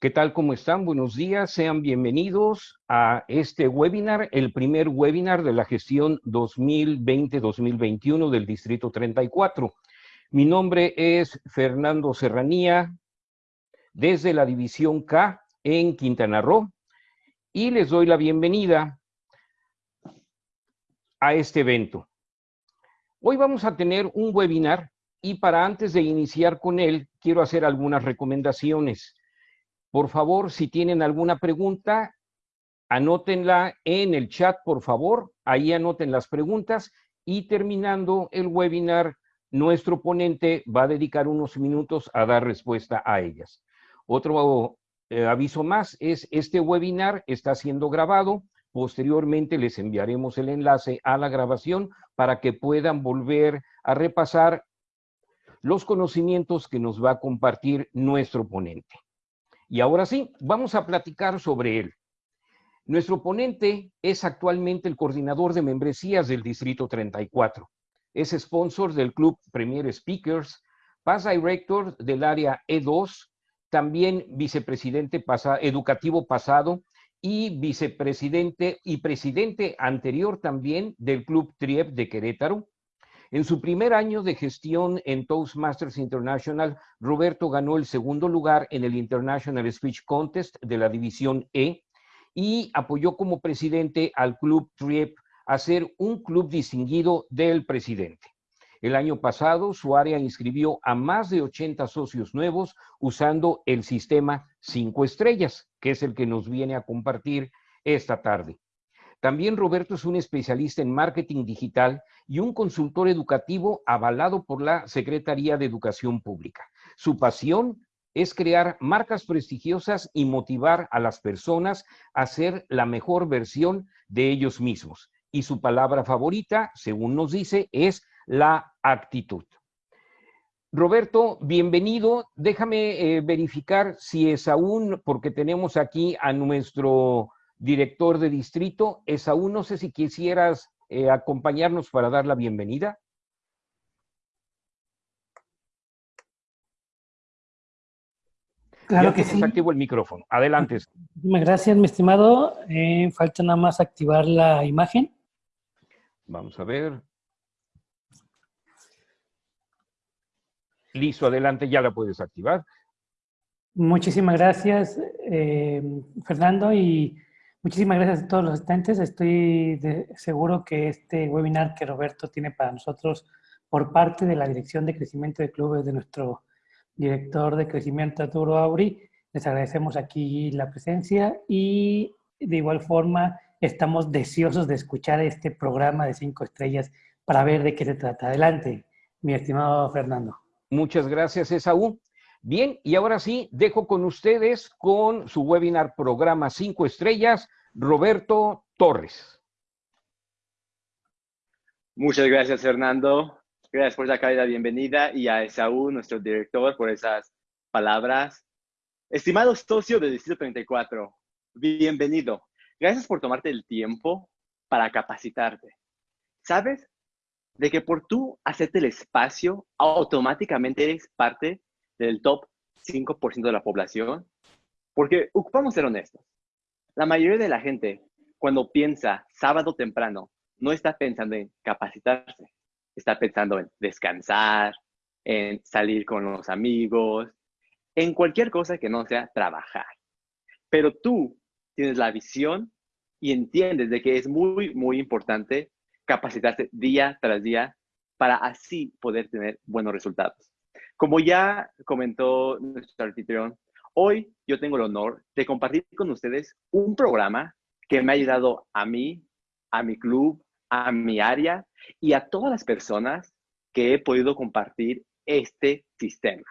¿Qué tal? ¿Cómo están? Buenos días. Sean bienvenidos a este webinar, el primer webinar de la gestión 2020-2021 del Distrito 34. Mi nombre es Fernando Serranía, desde la División K en Quintana Roo, y les doy la bienvenida a este evento. Hoy vamos a tener un webinar y para antes de iniciar con él, quiero hacer algunas recomendaciones. Por favor, si tienen alguna pregunta, anótenla en el chat, por favor. Ahí anoten las preguntas y terminando el webinar, nuestro ponente va a dedicar unos minutos a dar respuesta a ellas. Otro eh, aviso más es, este webinar está siendo grabado. Posteriormente les enviaremos el enlace a la grabación para que puedan volver a repasar los conocimientos que nos va a compartir nuestro ponente. Y ahora sí, vamos a platicar sobre él. Nuestro ponente es actualmente el coordinador de membresías del Distrito 34. Es sponsor del Club Premier Speakers, past director del área E2, también vicepresidente educativo pasado y vicepresidente y presidente anterior también del Club TRIEP de Querétaro, en su primer año de gestión en Toastmasters International, Roberto ganó el segundo lugar en el International Speech Contest de la División E y apoyó como presidente al Club TRIEP a ser un club distinguido del presidente. El año pasado, su área inscribió a más de 80 socios nuevos usando el sistema 5 estrellas, que es el que nos viene a compartir esta tarde. También Roberto es un especialista en marketing digital y un consultor educativo avalado por la Secretaría de Educación Pública. Su pasión es crear marcas prestigiosas y motivar a las personas a ser la mejor versión de ellos mismos. Y su palabra favorita, según nos dice, es la actitud. Roberto, bienvenido. Déjame eh, verificar si es aún, porque tenemos aquí a nuestro director de distrito. Esaú, no sé si quisieras eh, acompañarnos para dar la bienvenida. Claro que sí. activo el micrófono. Adelante. Muchas gracias, mi estimado. Eh, falta nada más activar la imagen. Vamos a ver. Listo, adelante, ya la puedes activar. Muchísimas gracias, eh, Fernando, y Muchísimas gracias a todos los asistentes. Estoy seguro que este webinar que Roberto tiene para nosotros por parte de la Dirección de Crecimiento de Clubes de nuestro director de crecimiento Arturo Auri, les agradecemos aquí la presencia y de igual forma estamos deseosos de escuchar este programa de cinco estrellas para ver de qué se trata. Adelante, mi estimado Fernando. Muchas gracias, Esaú. Bien, y ahora sí, dejo con ustedes con su webinar programa 5 estrellas, Roberto Torres. Muchas gracias, Fernando. Gracias por esa calidad bienvenida y a Esaú, nuestro director, por esas palabras. Estimado socio del Distrito 34, bienvenido. Gracias por tomarte el tiempo para capacitarte. ¿Sabes? De que por tú hacerte el espacio, automáticamente eres parte del top 5% de la población. Porque ocupamos ser honestos. La mayoría de la gente, cuando piensa sábado temprano, no está pensando en capacitarse, está pensando en descansar, en salir con los amigos, en cualquier cosa que no sea trabajar. Pero tú tienes la visión y entiendes de que es muy, muy importante capacitarse día tras día para así poder tener buenos resultados. Como ya comentó nuestro anfitrión, hoy yo tengo el honor de compartir con ustedes un programa que me ha ayudado a mí, a mi club, a mi área y a todas las personas que he podido compartir este sistema.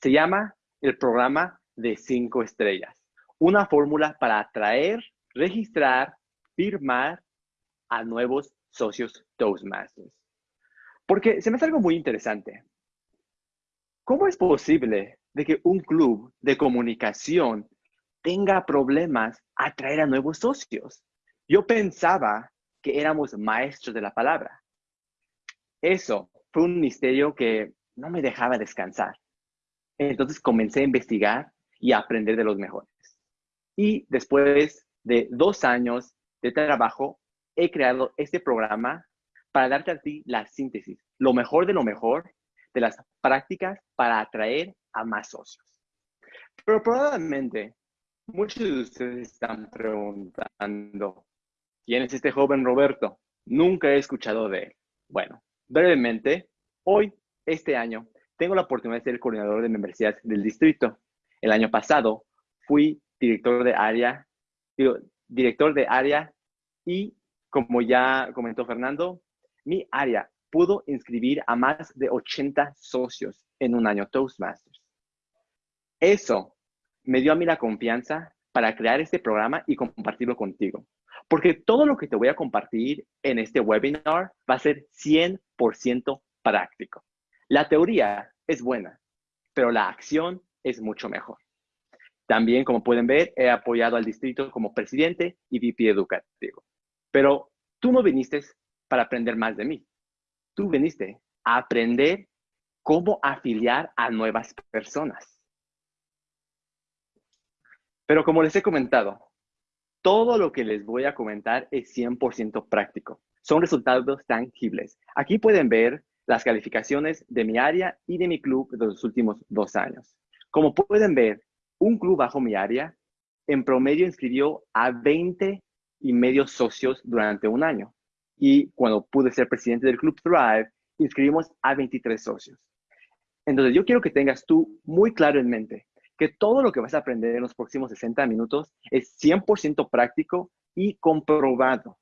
Se llama el programa de cinco estrellas. Una fórmula para atraer, registrar, firmar a nuevos socios Toastmasters. Porque se me hace algo muy interesante. ¿Cómo es posible de que un club de comunicación tenga problemas atraer a nuevos socios? Yo pensaba que éramos maestros de la palabra. Eso fue un misterio que no me dejaba descansar. Entonces comencé a investigar y a aprender de los mejores. Y después de dos años de trabajo, he creado este programa para darte a ti la síntesis, lo mejor de lo mejor de las prácticas para atraer a más socios. Pero probablemente muchos de ustedes están preguntando, ¿quién es este joven Roberto? Nunca he escuchado de él. Bueno, brevemente, hoy, este año, tengo la oportunidad de ser el coordinador de membresías del distrito. El año pasado fui director de área, director de área y como ya comentó Fernando, mi área pudo inscribir a más de 80 socios en un año Toastmasters. Eso me dio a mí la confianza para crear este programa y compartirlo contigo. Porque todo lo que te voy a compartir en este webinar va a ser 100% práctico. La teoría es buena, pero la acción es mucho mejor. También, como pueden ver, he apoyado al distrito como presidente y VP educativo. Pero tú no viniste para aprender más de mí. Tú viniste a aprender cómo afiliar a nuevas personas. Pero como les he comentado, todo lo que les voy a comentar es 100% práctico. Son resultados tangibles. Aquí pueden ver las calificaciones de mi área y de mi club de los últimos dos años. Como pueden ver, un club bajo mi área en promedio inscribió a 20 y medio socios durante un año. Y cuando pude ser presidente del Club Thrive, inscribimos a 23 socios. Entonces, yo quiero que tengas tú muy claro en mente que todo lo que vas a aprender en los próximos 60 minutos es 100% práctico y comprobado.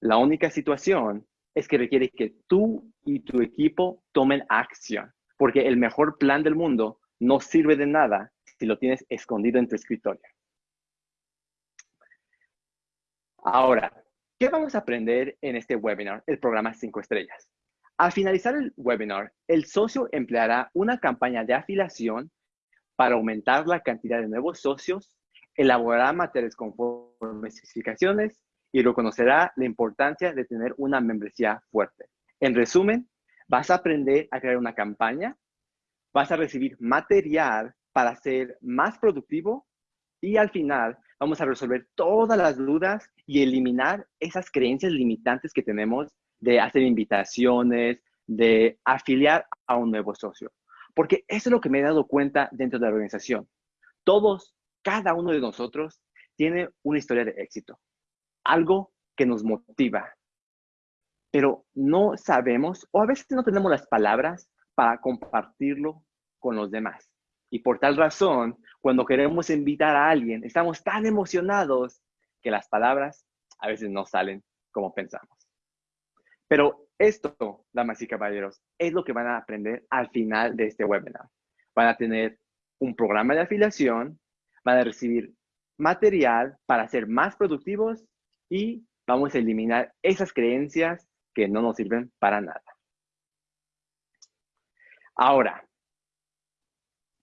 La única situación es que requiere que tú y tu equipo tomen acción, porque el mejor plan del mundo no sirve de nada si lo tienes escondido en tu escritorio. Ahora, ¿qué vamos a aprender en este webinar, el programa 5 estrellas? Al finalizar el webinar, el socio empleará una campaña de afiliación para aumentar la cantidad de nuevos socios, elaborará materiales conforme especificaciones y reconocerá la importancia de tener una membresía fuerte. En resumen, vas a aprender a crear una campaña, vas a recibir material para ser más productivo y al final vamos a resolver todas las dudas y eliminar esas creencias limitantes que tenemos de hacer invitaciones, de afiliar a un nuevo socio. Porque eso es lo que me he dado cuenta dentro de la organización. Todos, cada uno de nosotros tiene una historia de éxito, algo que nos motiva, pero no sabemos o a veces no tenemos las palabras para compartirlo con los demás. Y por tal razón, cuando queremos invitar a alguien, estamos tan emocionados que las palabras a veces no salen como pensamos. Pero esto, damas y caballeros, es lo que van a aprender al final de este webinar. Van a tener un programa de afiliación, van a recibir material para ser más productivos y vamos a eliminar esas creencias que no nos sirven para nada. Ahora,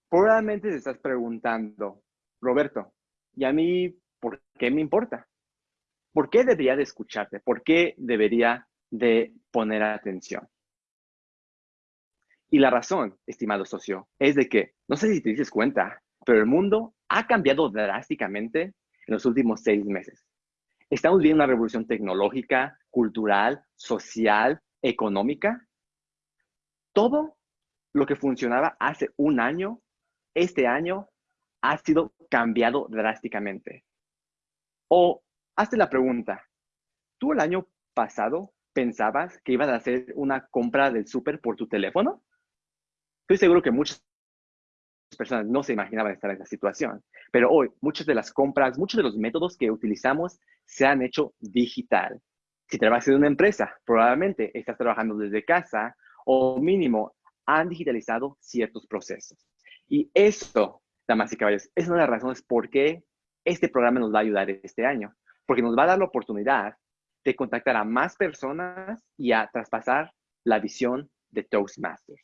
Probablemente te estás preguntando, Roberto, ¿y a mí por qué me importa? ¿Por qué debería de escucharte? ¿Por qué debería de poner atención? Y la razón, estimado socio, es de que, no sé si te dices cuenta, pero el mundo ha cambiado drásticamente en los últimos seis meses. Estamos viendo una revolución tecnológica, cultural, social, económica. Todo lo que funcionaba hace un año este año ha sido cambiado drásticamente. O hazte la pregunta, ¿tú el año pasado pensabas que ibas a hacer una compra del súper por tu teléfono? Estoy seguro que muchas personas no se imaginaban estar en esa situación, pero hoy muchas de las compras, muchos de los métodos que utilizamos se han hecho digital. Si trabajas en una empresa, probablemente estás trabajando desde casa o mínimo han digitalizado ciertos procesos. Y eso, damas y caballeros, es una de las razones por qué este programa nos va a ayudar este año, porque nos va a dar la oportunidad de contactar a más personas y a traspasar la visión de Toastmasters.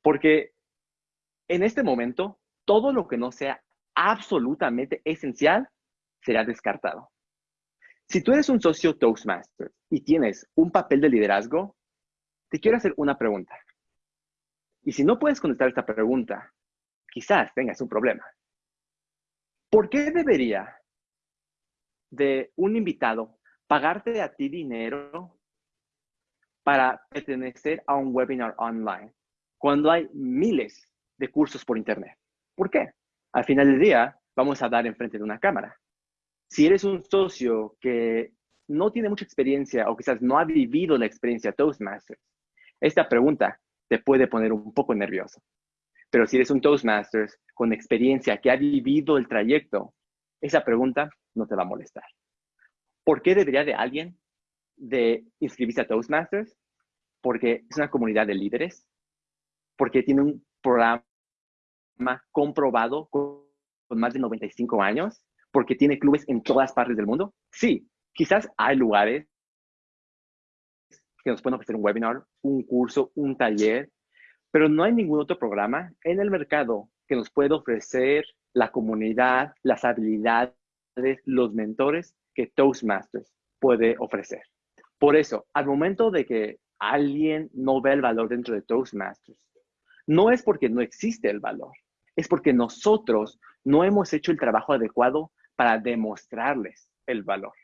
Porque en este momento, todo lo que no sea absolutamente esencial será descartado. Si tú eres un socio Toastmasters y tienes un papel de liderazgo, te quiero hacer una pregunta. Y si no puedes contestar esta pregunta, quizás tengas un problema. ¿Por qué debería de un invitado pagarte a ti dinero para pertenecer a un webinar online cuando hay miles de cursos por internet? ¿Por qué? Al final del día, vamos a dar enfrente de una cámara. Si eres un socio que no tiene mucha experiencia o quizás no ha vivido la experiencia Toastmasters, esta pregunta te puede poner un poco nervioso. Pero si eres un Toastmasters con experiencia que ha vivido el trayecto, esa pregunta no te va a molestar. ¿Por qué debería de alguien de inscribirse a Toastmasters? Porque es una comunidad de líderes, porque tiene un programa comprobado con, más de 95 años, porque tiene clubes en todas partes del mundo. Sí, quizás hay lugares que nos pueden ofrecer un webinar, un curso, un taller, pero no hay ningún otro programa en el mercado que nos pueda ofrecer la comunidad, las habilidades, los mentores que Toastmasters puede ofrecer. Por eso, al momento de que alguien no ve el valor dentro de Toastmasters, no es porque no existe el valor, es porque nosotros no hemos hecho el trabajo adecuado para demostrarles el valor.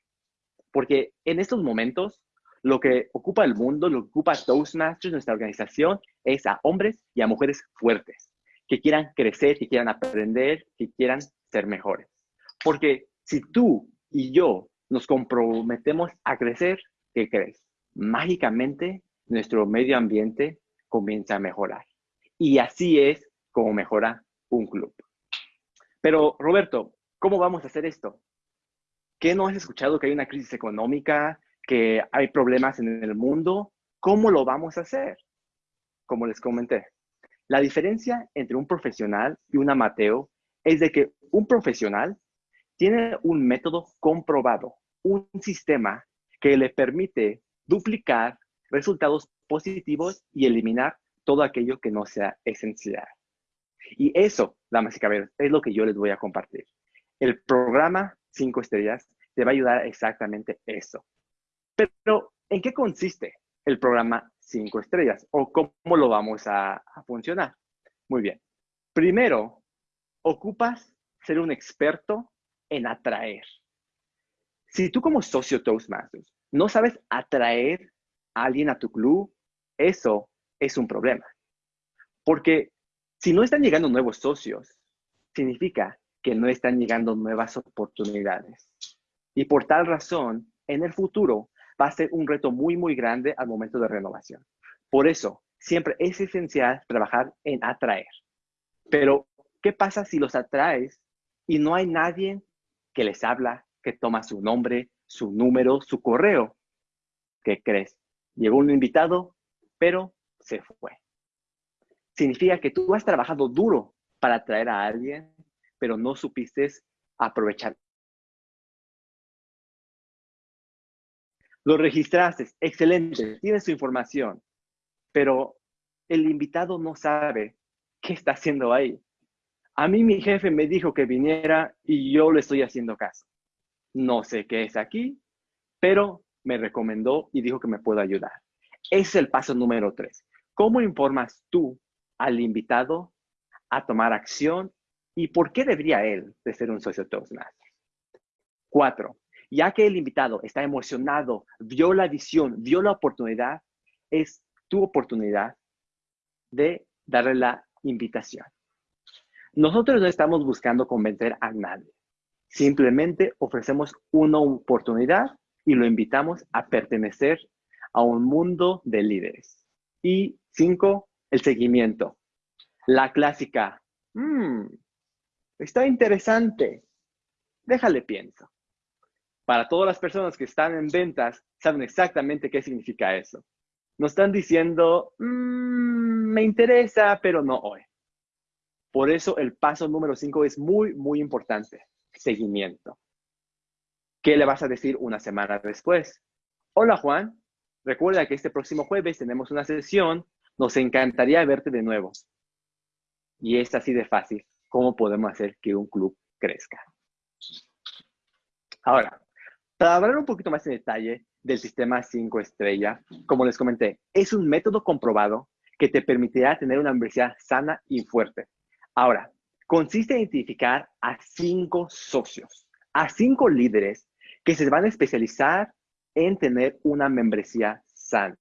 Porque en estos momentos lo que ocupa el mundo, lo que ocupa Toastmasters, nuestra organización, es a hombres y a mujeres fuertes, que quieran crecer, que quieran aprender, que quieran ser mejores. Porque si tú y yo nos comprometemos a crecer, ¿qué crees? Mágicamente nuestro medio ambiente comienza a mejorar. Y así es como mejora un club. Pero Roberto, ¿cómo vamos a hacer esto? ¿Qué no has escuchado que hay una crisis económica, que hay problemas en el mundo, ¿cómo lo vamos a hacer? Como les comenté, la diferencia entre un profesional y un amateur es de que un profesional tiene un método comprobado, un sistema que le permite duplicar resultados positivos y eliminar todo aquello que no sea esencial. Y eso, damas y caballeros, es lo que yo les voy a compartir. El programa 5 estrellas te va a ayudar exactamente eso. Pero, ¿en qué consiste el programa 5 estrellas? ¿O cómo lo vamos a, funcionar? Muy bien. Primero, ocupas ser un experto en atraer. Si tú como socio Toastmasters no sabes atraer a alguien a tu club, eso es un problema. Porque si no están llegando nuevos socios, significa que no están llegando nuevas oportunidades. Y por tal razón, en el futuro va a ser un reto muy, muy grande al momento de renovación. Por eso, siempre es esencial trabajar en atraer. Pero, ¿qué pasa si los atraes y no hay nadie que les habla, que toma su nombre, su número, su correo? ¿Qué crees? Llegó un invitado, pero se fue. Significa que tú has trabajado duro para atraer a alguien, pero no supiste aprovechar Lo registraste, excelente, tienes su información, pero el invitado no sabe qué está haciendo ahí. A mí mi jefe me dijo que viniera y yo le estoy haciendo caso. No sé qué es aquí, pero me recomendó y dijo que me puede ayudar. Es el paso número tres. ¿Cómo informas tú al invitado a tomar acción y por qué debería él de ser un socio Toastmaster? Cuatro, ya que el invitado está emocionado, vio la visión, vio la oportunidad, es tu oportunidad de darle la invitación. Nosotros no estamos buscando convencer a nadie. Simplemente ofrecemos una oportunidad y lo invitamos a pertenecer a un mundo de líderes. Y cinco, el seguimiento. La clásica, mmm, está interesante, déjale pienso. Para todas las personas que están en ventas, saben exactamente qué significa eso. Nos están diciendo, mm, me interesa, pero no hoy. Por eso el paso número cinco es muy, muy importante. Seguimiento. ¿Qué le vas a decir una semana después? Hola Juan, recuerda que este próximo jueves tenemos una sesión. Nos encantaría verte de nuevo. Y es así de fácil. ¿Cómo podemos hacer que un club crezca? Ahora, para hablar un poquito más en detalle del sistema 5 estrella, como les comenté, es un método comprobado que te permitirá tener una universidad sana y fuerte. Ahora, consiste en identificar a cinco socios, a cinco líderes que se van a especializar en tener una membresía sana.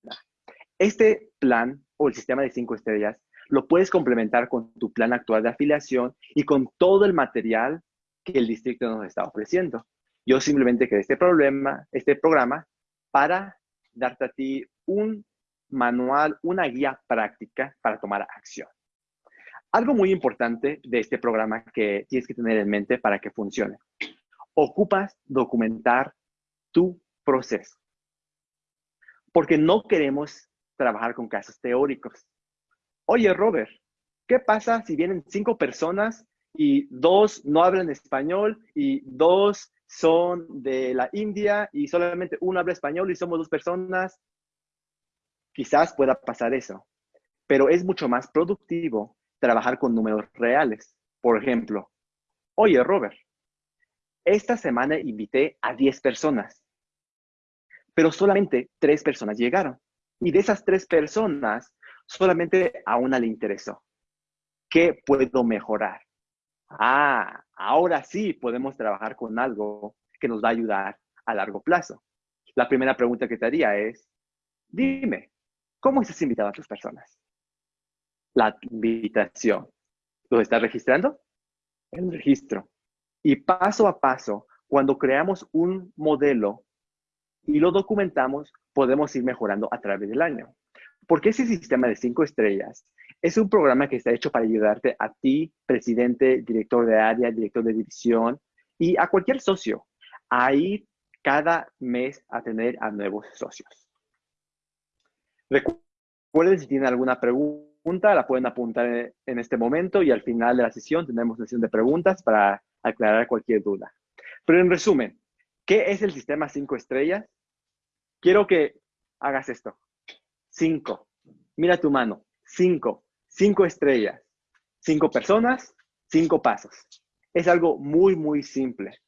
Este plan o el sistema de cinco estrellas lo puedes complementar con tu plan actual de afiliación y con todo el material que el distrito nos está ofreciendo. Yo simplemente creé este problema, este programa para darte a ti un manual, una guía práctica para tomar acción. Algo muy importante de este programa que tienes que tener en mente para que funcione. Ocupas documentar tu proceso. Porque no queremos trabajar con casos teóricos. Oye, Robert, ¿qué pasa si vienen cinco personas y dos no hablan español y dos son de la India y solamente uno habla español y somos dos personas? Quizás pueda pasar eso, pero es mucho más productivo trabajar con números reales. Por ejemplo, oye Robert, esta semana invité a 10 personas, pero solamente tres personas llegaron. Y de esas tres personas, solamente a una le interesó. ¿Qué puedo mejorar? Ah, ahora sí podemos trabajar con algo que nos va a ayudar a largo plazo. La primera pregunta que te haría es, dime, ¿cómo estás invitado a tus personas? La invitación. ¿Lo estás registrando? El registro. Y paso a paso, cuando creamos un modelo y lo documentamos, podemos ir mejorando a través del año. Porque ese sistema de cinco estrellas es un programa que está hecho para ayudarte a ti, presidente, director de área, director de división y a cualquier socio a ir cada mes a tener a nuevos socios. Recuerden si tienen alguna pregunta la pueden apuntar en este momento y al final de la sesión tenemos sesión de preguntas para aclarar cualquier duda. Pero en resumen, ¿qué es el sistema 5 estrellas? Quiero que hagas esto. 5. Mira tu mano. 5. 5 estrellas. 5 personas, 5 pasos. Es algo muy, muy simple.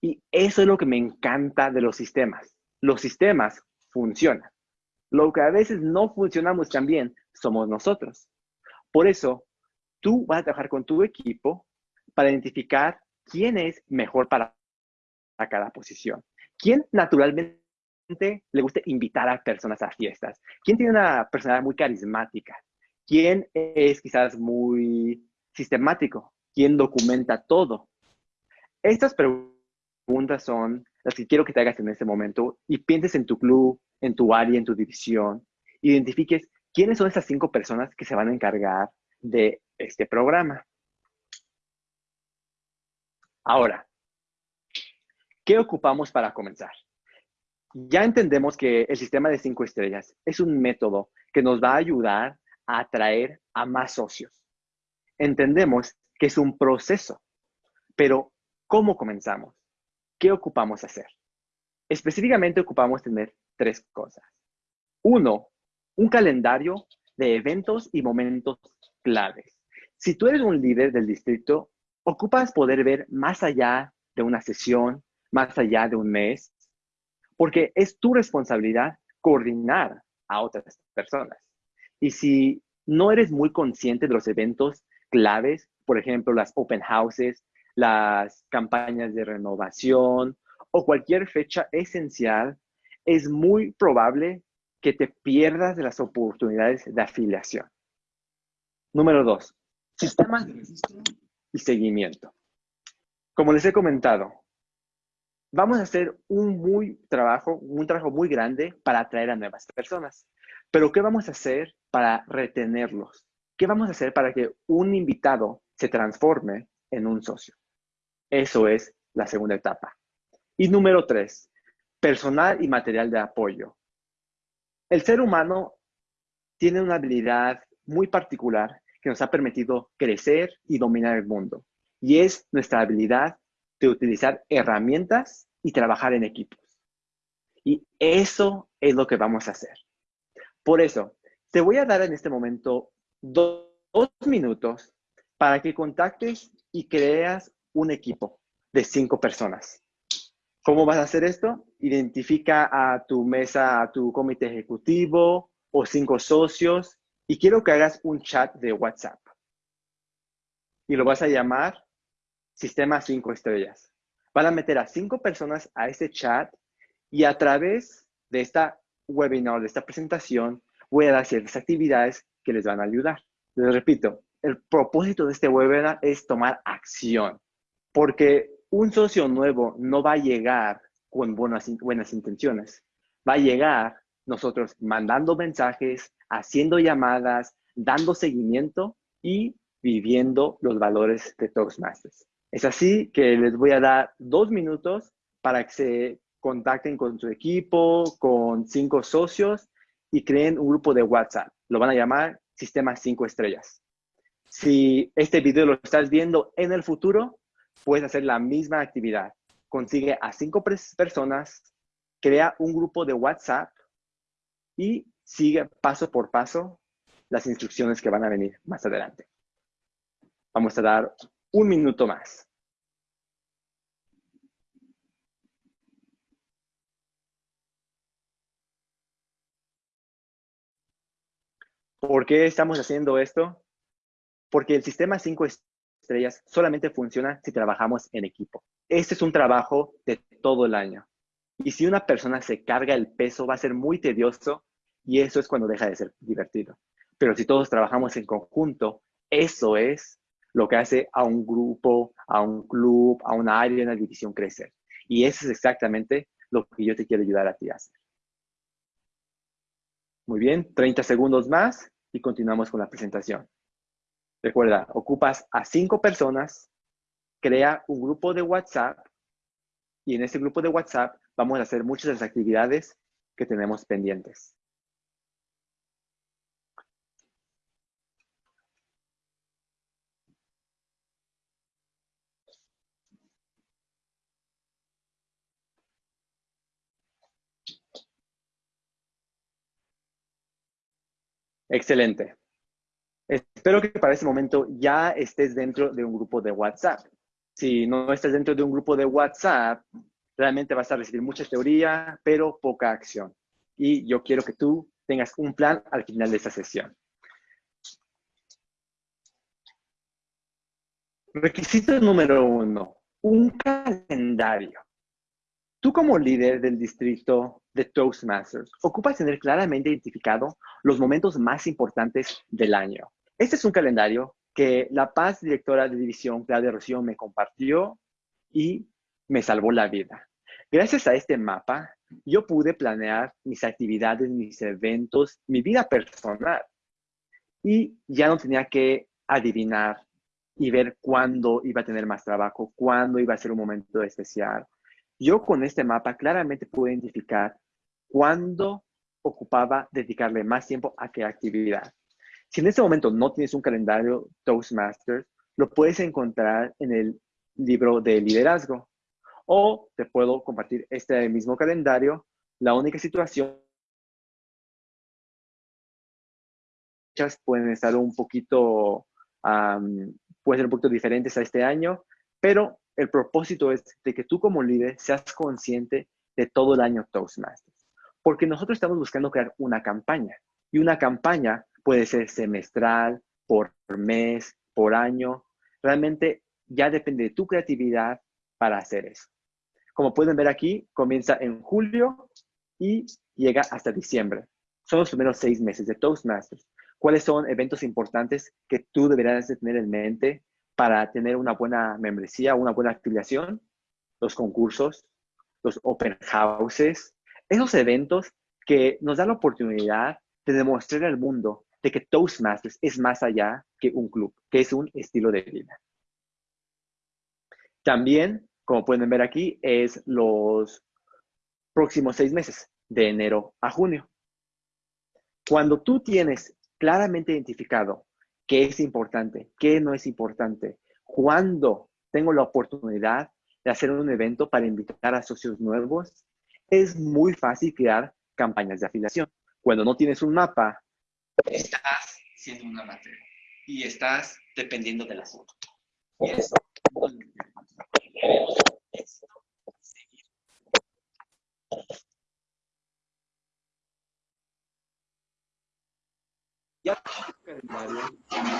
Y eso es lo que me encanta de los sistemas. Los sistemas funcionan. Lo que a veces no funcionamos tan bien somos nosotros. Por eso, tú vas a trabajar con tu equipo para identificar quién es mejor para, cada posición. ¿Quién naturalmente le gusta invitar a personas a fiestas? ¿Quién tiene una personalidad muy carismática? ¿Quién es quizás muy sistemático? ¿Quién documenta todo? Estas preguntas son las que quiero que te hagas en este momento y pienses en tu club, en tu área, en tu división. Identifiques ¿Quiénes son esas cinco personas que se van a encargar de este programa? Ahora, ¿qué ocupamos para comenzar? Ya entendemos que el sistema de cinco estrellas es un método que nos va a ayudar a atraer a más socios. Entendemos que es un proceso, pero ¿cómo comenzamos? ¿Qué ocupamos hacer? Específicamente ocupamos tener tres cosas. Uno, un calendario de eventos y momentos claves. Si tú eres un líder del distrito, ocupas poder ver más allá de una sesión, más allá de un mes, porque es tu responsabilidad coordinar a otras personas. Y si no eres muy consciente de los eventos claves, por ejemplo, las open houses, las campañas de renovación o cualquier fecha esencial, es muy probable que te pierdas de las oportunidades de afiliación. Número dos, sistemas de registro y seguimiento. Como les he comentado, vamos a hacer un muy trabajo, un trabajo muy grande para atraer a nuevas personas. Pero ¿qué vamos a hacer para retenerlos? ¿Qué vamos a hacer para que un invitado se transforme en un socio? Eso es la segunda etapa. Y número tres, personal y material de apoyo. El ser humano tiene una habilidad muy particular que nos ha permitido crecer y dominar el mundo. Y es nuestra habilidad de utilizar herramientas y trabajar en equipos. Y eso es lo que vamos a hacer. Por eso, te voy a dar en este momento dos, minutos para que contactes y creas un equipo de cinco personas. ¿Cómo vas a hacer esto? Identifica a tu mesa, a tu comité ejecutivo o cinco socios y quiero que hagas un chat de WhatsApp. y lo vas a llamar Sistema 5 Estrellas. Van a meter a cinco personas a este chat y a través de esta webinar, de esta presentación, voy a dar ciertas actividades que les van a ayudar. Les repito, el propósito de este webinar es tomar acción, porque un socio nuevo no va a llegar con buenas, intenciones. Va a llegar nosotros mandando mensajes, haciendo llamadas, dando seguimiento y viviendo los valores de Toastmasters. Es así que les voy a dar dos minutos para que se contacten con su equipo, con cinco socios y creen un grupo de WhatsApp. Lo van a llamar Sistema 5 Estrellas. Si este video lo estás viendo en el futuro, puedes hacer la misma actividad. Consigue a cinco personas, crea un grupo de WhatsApp y sigue paso por paso las instrucciones que van a venir más adelante. Vamos a dar un minuto más. ¿Por qué estamos haciendo esto? Porque el sistema 5 estrellas solamente funciona si trabajamos en equipo. Este es un trabajo de todo el año. Y si una persona se carga el peso, va a ser muy tedioso y eso es cuando deja de ser divertido. Pero si todos trabajamos en conjunto, eso es lo que hace a un grupo, a un club, a una área, una división crecer. Y eso es exactamente lo que yo te quiero ayudar a ti a hacer. Muy bien, 30 segundos más y continuamos con la presentación. Recuerda, ocupas a cinco personas, crea un grupo de WhatsApp y en ese grupo de WhatsApp vamos a hacer muchas de las actividades que tenemos pendientes. Excelente. Espero que para ese momento ya estés dentro de un grupo de WhatsApp. Si no estás dentro de un grupo de WhatsApp, realmente vas a recibir mucha teoría, pero poca acción. Y yo quiero que tú tengas un plan al final de esta sesión. Requisito número uno, un calendario. Tú como líder del distrito de Toastmasters, ocupas tener claramente identificado los momentos más importantes del año. Este es un calendario que la paz directora de división, Claudia Rocío, me compartió y me salvó la vida. Gracias a este mapa, yo pude planear mis actividades, mis eventos, mi vida personal. Y ya no tenía que adivinar y ver cuándo iba a tener más trabajo, cuándo iba a ser un momento especial, yo con este mapa claramente puedo identificar cuándo ocupaba dedicarle más tiempo a qué actividad. Si en este momento no tienes un calendario Toastmasters, lo puedes encontrar en el libro de liderazgo. O te puedo compartir este mismo calendario. La única situación pueden estar un poquito, pueden ser un poquito diferentes a este año, pero el propósito es de que tú como líder seas consciente de todo el año Toastmasters. Porque nosotros estamos buscando crear una campaña. Y una campaña puede ser semestral, por mes, por año. Realmente ya depende de tu creatividad para hacer eso. Como pueden ver aquí, comienza en julio y llega hasta diciembre. Son los primeros seis meses de Toastmasters. ¿Cuáles son eventos importantes que tú deberías de tener en mente para tener una buena membresía, una buena afiliación, los concursos, los open houses, esos eventos que nos dan la oportunidad de demostrar al mundo de que Toastmasters es más allá que un club, que es un estilo de vida. También, como pueden ver aquí, es los próximos seis meses, de enero a junio. Cuando tú tienes claramente identificado qué es importante, qué no es importante, cuándo tengo la oportunidad de hacer un evento para invitar a socios nuevos, es muy fácil crear campañas de afiliación. Cuando no tienes un mapa, estás siendo una materia y estás dependiendo del asunto. Y eso ya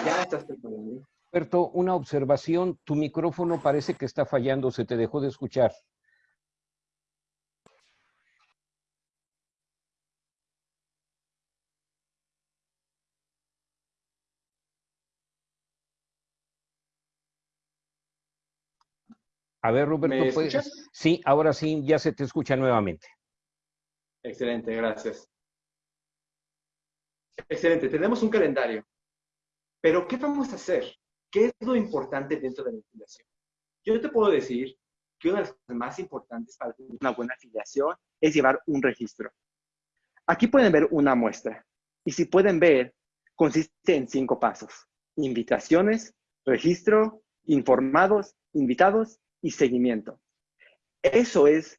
ya estás preparando, Roberto, una observación. Tu micrófono parece que está fallando, se te dejó de escuchar. A ver, Roberto, ¿Me ¿puedes? Sí, ahora sí, ya se te escucha nuevamente. Excelente, gracias. Excelente, tenemos un calendario. Pero, ¿qué vamos a hacer? ¿Qué es lo importante dentro de la afiliación? Yo te puedo decir que una de las cosas más importantes para tener una buena afiliación es llevar un registro. Aquí pueden ver una muestra. Y si pueden ver, consiste en cinco pasos. Invitaciones, registro, informados, invitados y seguimiento. Eso es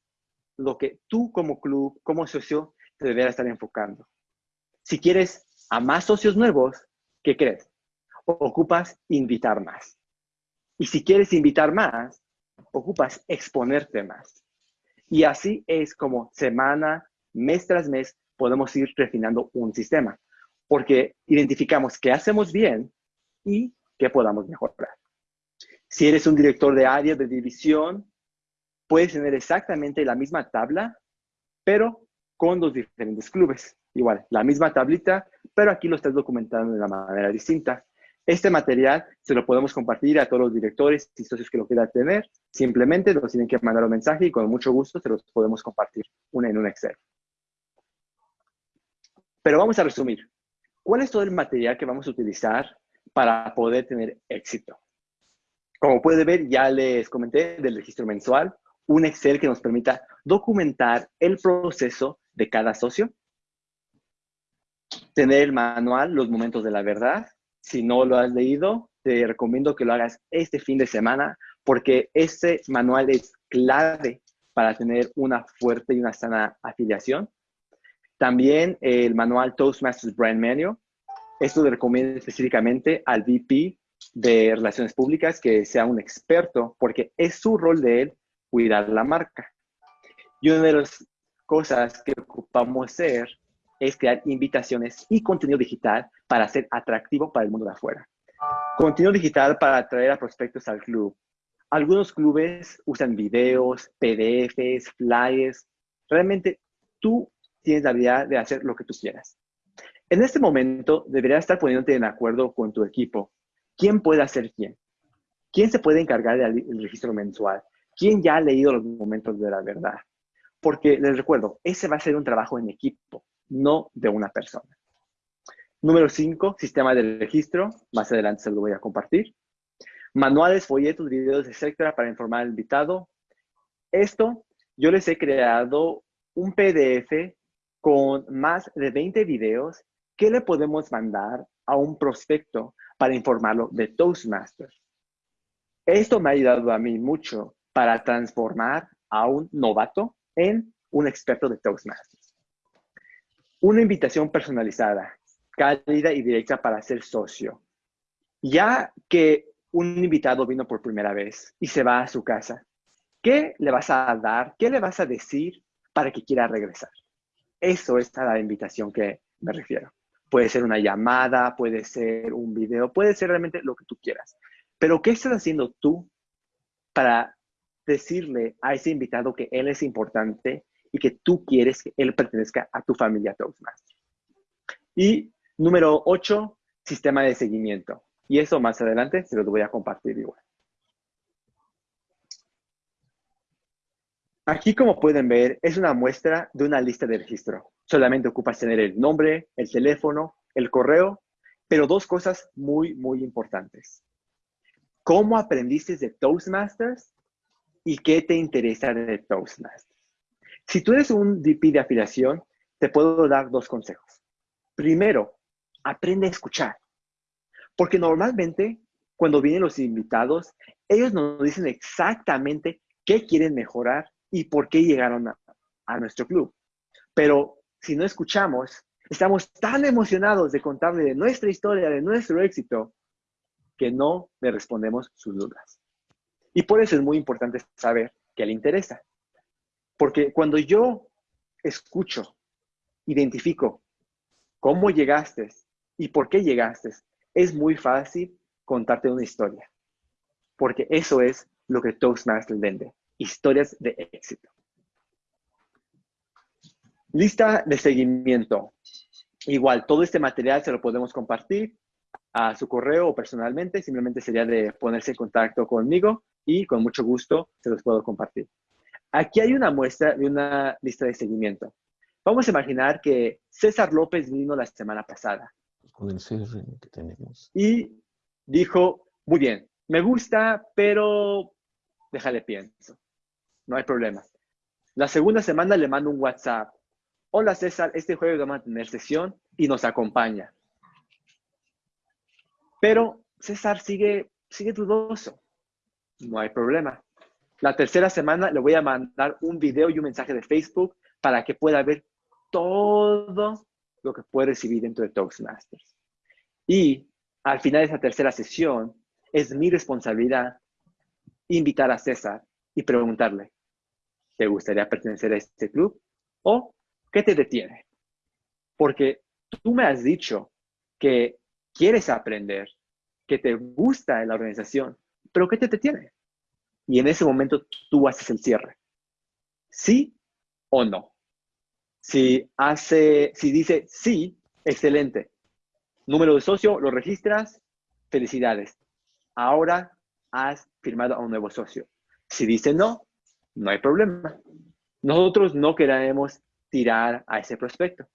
lo que tú como club, como socio, te deberás estar enfocando. Si quieres a más socios nuevos, ¿qué crees? Ocupas invitar más. Y si quieres invitar más, ocupas exponerte más. Y así es como semana, mes tras mes, podemos ir refinando un sistema. Porque identificamos qué hacemos bien y qué podamos mejorar. Si eres un director de área, de división, puedes tener exactamente la misma tabla, pero con dos diferentes clubes. Igual, la misma tablita, pero aquí lo estás documentando de una manera distinta. Este material se lo podemos compartir a todos los directores y socios que lo quieran tener. Simplemente nos tienen que mandar un mensaje y con mucho gusto se los podemos compartir una en un Excel. Pero vamos a resumir. ¿Cuál es todo el material que vamos a utilizar para poder tener éxito? Como puede ver, ya les comenté del registro mensual, un Excel que nos permita documentar el proceso de cada socio, tener el manual, los momentos de la verdad. Si no lo has leído, te recomiendo que lo hagas este fin de semana porque este manual es clave para tener una fuerte y una sana afiliación. También el manual Toastmasters Brand Manual. Esto le recomiendo específicamente al VP de Relaciones Públicas que sea un experto porque es su rol de él cuidar la marca. Y una de las cosas que ocupamos hacer es crear invitaciones y contenido digital para ser atractivo para el mundo de afuera. Contenido digital para atraer a prospectos al club. Algunos clubes usan videos, PDFs, flyers. Realmente tú tienes la habilidad de hacer lo que tú quieras. En este momento deberías estar poniéndote en acuerdo con tu equipo. ¿Quién puede hacer quién? ¿Quién se puede encargar del registro mensual? ¿Quién ya ha leído los momentos de la verdad? Porque les recuerdo, ese va a ser un trabajo en equipo, no de una persona. Número 5, sistema de registro. Más adelante se lo voy a compartir. Manuales, folletos, videos, etcétera, para informar al invitado. Esto, yo les he creado un PDF con más de 20 videos que le podemos mandar a un prospecto para informarlo de Toastmasters. Esto me ha ayudado a mí mucho para transformar a un novato en un experto de Toastmasters. Una invitación personalizada, cálida y directa para ser socio. Ya que un invitado vino por primera vez y se va a su casa, ¿qué le vas a dar? ¿Qué le vas a decir para que quiera regresar? Eso es a la invitación que me refiero. Puede ser una llamada, puede ser un video, puede ser realmente lo que tú quieras. Pero ¿qué estás haciendo tú para decirle a ese invitado que él es importante y que tú quieres que él pertenezca a tu familia Toastmaster. Y número 8, sistema de seguimiento. Y eso más adelante se los voy a compartir igual. Aquí, como pueden ver, es una muestra de una lista de registro. Solamente ocupas tener el nombre, el teléfono, el correo, pero dos cosas muy, muy importantes. ¿Cómo aprendiste de Toastmasters y qué te interesa de Toastmasters. Si tú eres un VP de afiliación, te puedo dar dos consejos. Primero, aprende a escuchar. Porque normalmente, cuando vienen los invitados, ellos nos dicen exactamente qué quieren mejorar y por qué llegaron a, nuestro club. Pero si no escuchamos, estamos tan emocionados de contarle de nuestra historia, de nuestro éxito, que no le respondemos sus dudas. Y por eso es muy importante saber qué le interesa. Porque cuando yo escucho, identifico cómo llegaste y por qué llegaste, es muy fácil contarte una historia. Porque eso es lo que Toastmasters vende, historias de éxito. Lista de seguimiento. Igual, todo este material se lo podemos compartir a su correo o personalmente. Simplemente sería de ponerse en contacto conmigo y con mucho gusto se los puedo compartir. Aquí hay una muestra de una lista de seguimiento. Vamos a imaginar que César López vino la semana pasada. Con el que tenemos. Y dijo, muy bien, me gusta, pero déjale pienso. No hay problema. La segunda semana le mando un WhatsApp. Hola César, este jueves vamos a tener sesión y nos acompaña. Pero César sigue, sigue dudoso. No hay problema. La tercera semana le voy a mandar un video y un mensaje de Facebook para que pueda ver todo lo que puede recibir dentro de Toastmasters. Y al final de esa tercera sesión, es mi responsabilidad invitar a César y preguntarle, ¿te gustaría pertenecer a este club? ¿O qué te detiene? Porque tú me has dicho que quieres aprender, que te gusta la organización, pero ¿qué te detiene? Y en ese momento tú haces el cierre. ¿Sí o no? Si, hace, si dice sí, excelente. Número de socio, lo registras, felicidades. Ahora has firmado a un nuevo socio. Si dice no, no hay problema. Nosotros no queremos tirar a ese prospecto.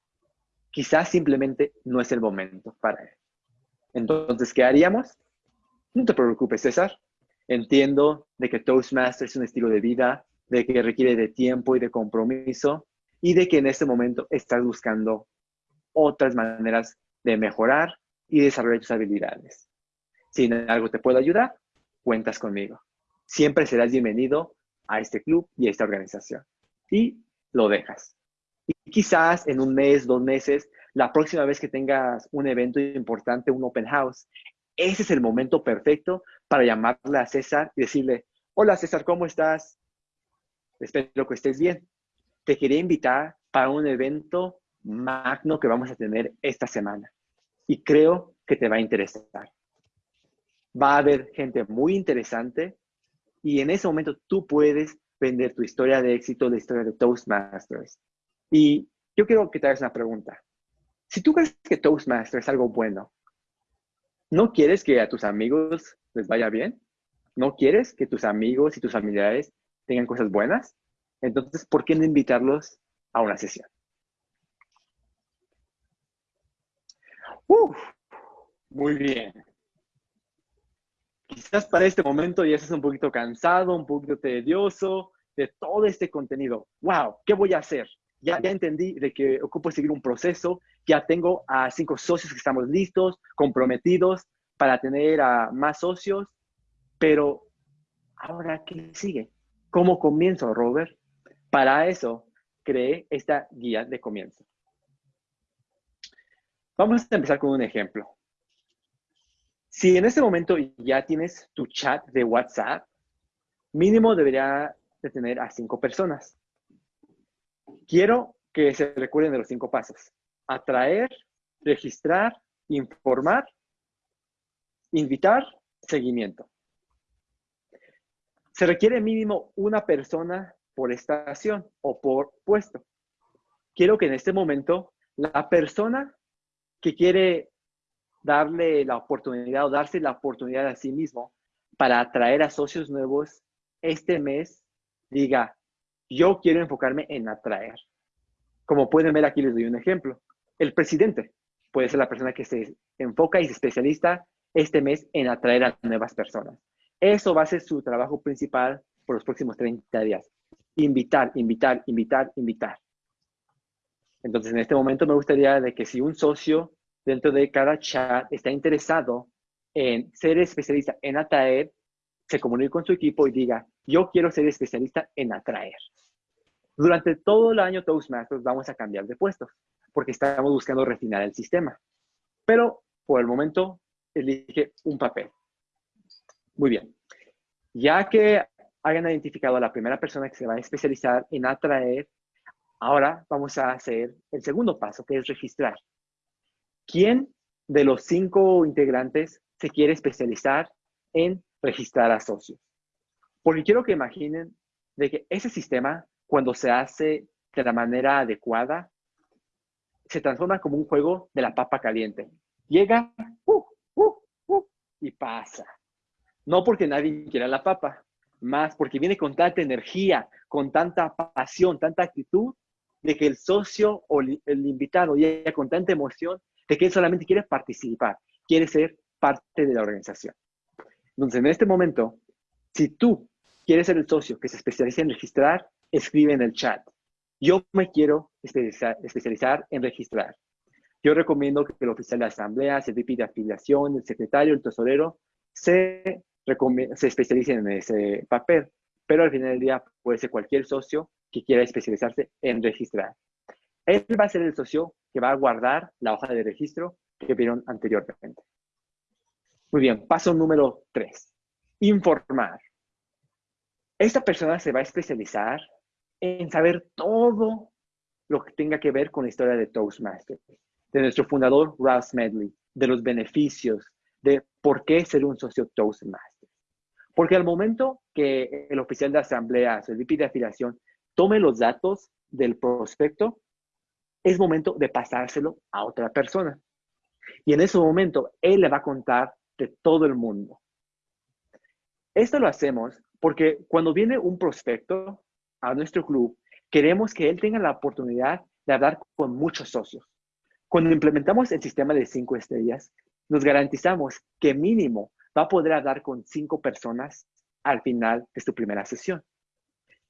Quizás simplemente no es el momento para él. Entonces, ¿qué haríamos? No te preocupes, César. Entiendo de que Toastmasters es un estilo de vida, de que requiere de tiempo y de compromiso, y de que en este momento estás buscando otras maneras de mejorar y desarrollar tus habilidades. Si en algo te puedo ayudar, cuentas conmigo. Siempre serás bienvenido a este club y a esta organización. Y lo dejas. Y quizás en un mes, dos meses, la próxima vez que tengas un evento importante, un open house, ese es el momento perfecto para llamarle a César y decirle, hola César, ¿cómo estás? Espero que estés bien te quería invitar para un evento magno que vamos a tener esta semana. Y creo que te va a interesar. Va a haber gente muy interesante y en ese momento tú puedes vender tu historia de éxito, la historia de Toastmasters. Y yo quiero que te hagas una pregunta. Si tú crees que Toastmasters es algo bueno, ¿no quieres que a tus amigos les vaya bien? ¿No quieres que tus amigos y tus familiares tengan cosas buenas? Entonces, ¿por qué no invitarlos a una sesión? Uf, muy bien. Quizás para este momento ya estás un poquito cansado, un poquito tedioso de todo este contenido. ¡Wow! ¿Qué voy a hacer? Ya, ya entendí de que ocupo seguir un proceso. Ya tengo a cinco socios que estamos listos, comprometidos para tener a más socios. Pero, ¿ahora qué sigue? ¿Cómo comienzo, Robert? Para eso, creé esta guía de comienzo. Vamos a empezar con un ejemplo. Si en este momento ya tienes tu chat de WhatsApp, mínimo debería de tener a cinco personas. Quiero que se recuerden de los cinco pasos. Atraer, registrar, informar, invitar, seguimiento. Se requiere mínimo una persona por estación o por puesto. Quiero que en este momento la persona que quiere darle la oportunidad o darse la oportunidad a sí mismo para atraer a socios nuevos este mes diga, yo quiero enfocarme en atraer. Como pueden ver aquí les doy un ejemplo. El presidente puede ser la persona que se enfoca y se especialista este mes en atraer a nuevas personas. Eso va a ser su trabajo principal por los próximos 30 días invitar, invitar, invitar, invitar. Entonces, en este momento me gustaría de que si un socio dentro de cada chat está interesado en ser especialista en atraer, se comunique con su equipo y diga, yo quiero ser especialista en atraer. Durante todo el año Toastmasters vamos a cambiar de puestos porque estamos buscando refinar el sistema. Pero por el momento elige un papel. Muy bien. Ya que hayan identificado a la primera persona que se va a especializar en atraer, ahora vamos a hacer el segundo paso, que es registrar. ¿Quién de los cinco integrantes se quiere especializar en registrar a socios. Porque quiero que imaginen de que ese sistema, cuando se hace de la manera adecuada, se transforma como un juego de la papa caliente. Llega uh, uh, uh, y pasa. No porque nadie quiera la papa, más porque viene con tanta energía, con tanta pasión, tanta actitud, de que el socio o el invitado llega con tanta emoción de que solamente quiere participar, quiere ser parte de la organización. Entonces, en este momento, si tú quieres ser el socio que se especializa en registrar, escribe en el chat. Yo me quiero especializar, en registrar. Yo recomiendo que el oficial de asamblea, el VP de afiliación, el secretario, el tesorero, se, se especialicen en ese papel. Pero al final del día puede ser cualquier socio que quiera especializarse en registrar. Él va a ser el socio que va a guardar la hoja de registro que vieron anteriormente. Muy bien, paso número tres. Informar. Esta persona se va a especializar en saber todo lo que tenga que ver con la historia de Toastmasters, de nuestro fundador Ross Medley, de los beneficios, de por qué ser un socio Toastmasters. Porque al momento que el oficial de asamblea, el VP de afiliación, tome los datos del prospecto, es momento de pasárselo a otra persona. Y en ese momento, él le va a contar de todo el mundo. Esto lo hacemos porque cuando viene un prospecto a nuestro club, queremos que él tenga la oportunidad de hablar con muchos socios. Cuando implementamos el sistema de cinco estrellas, nos garantizamos que mínimo va a poder hablar con cinco personas al final de su primera sesión.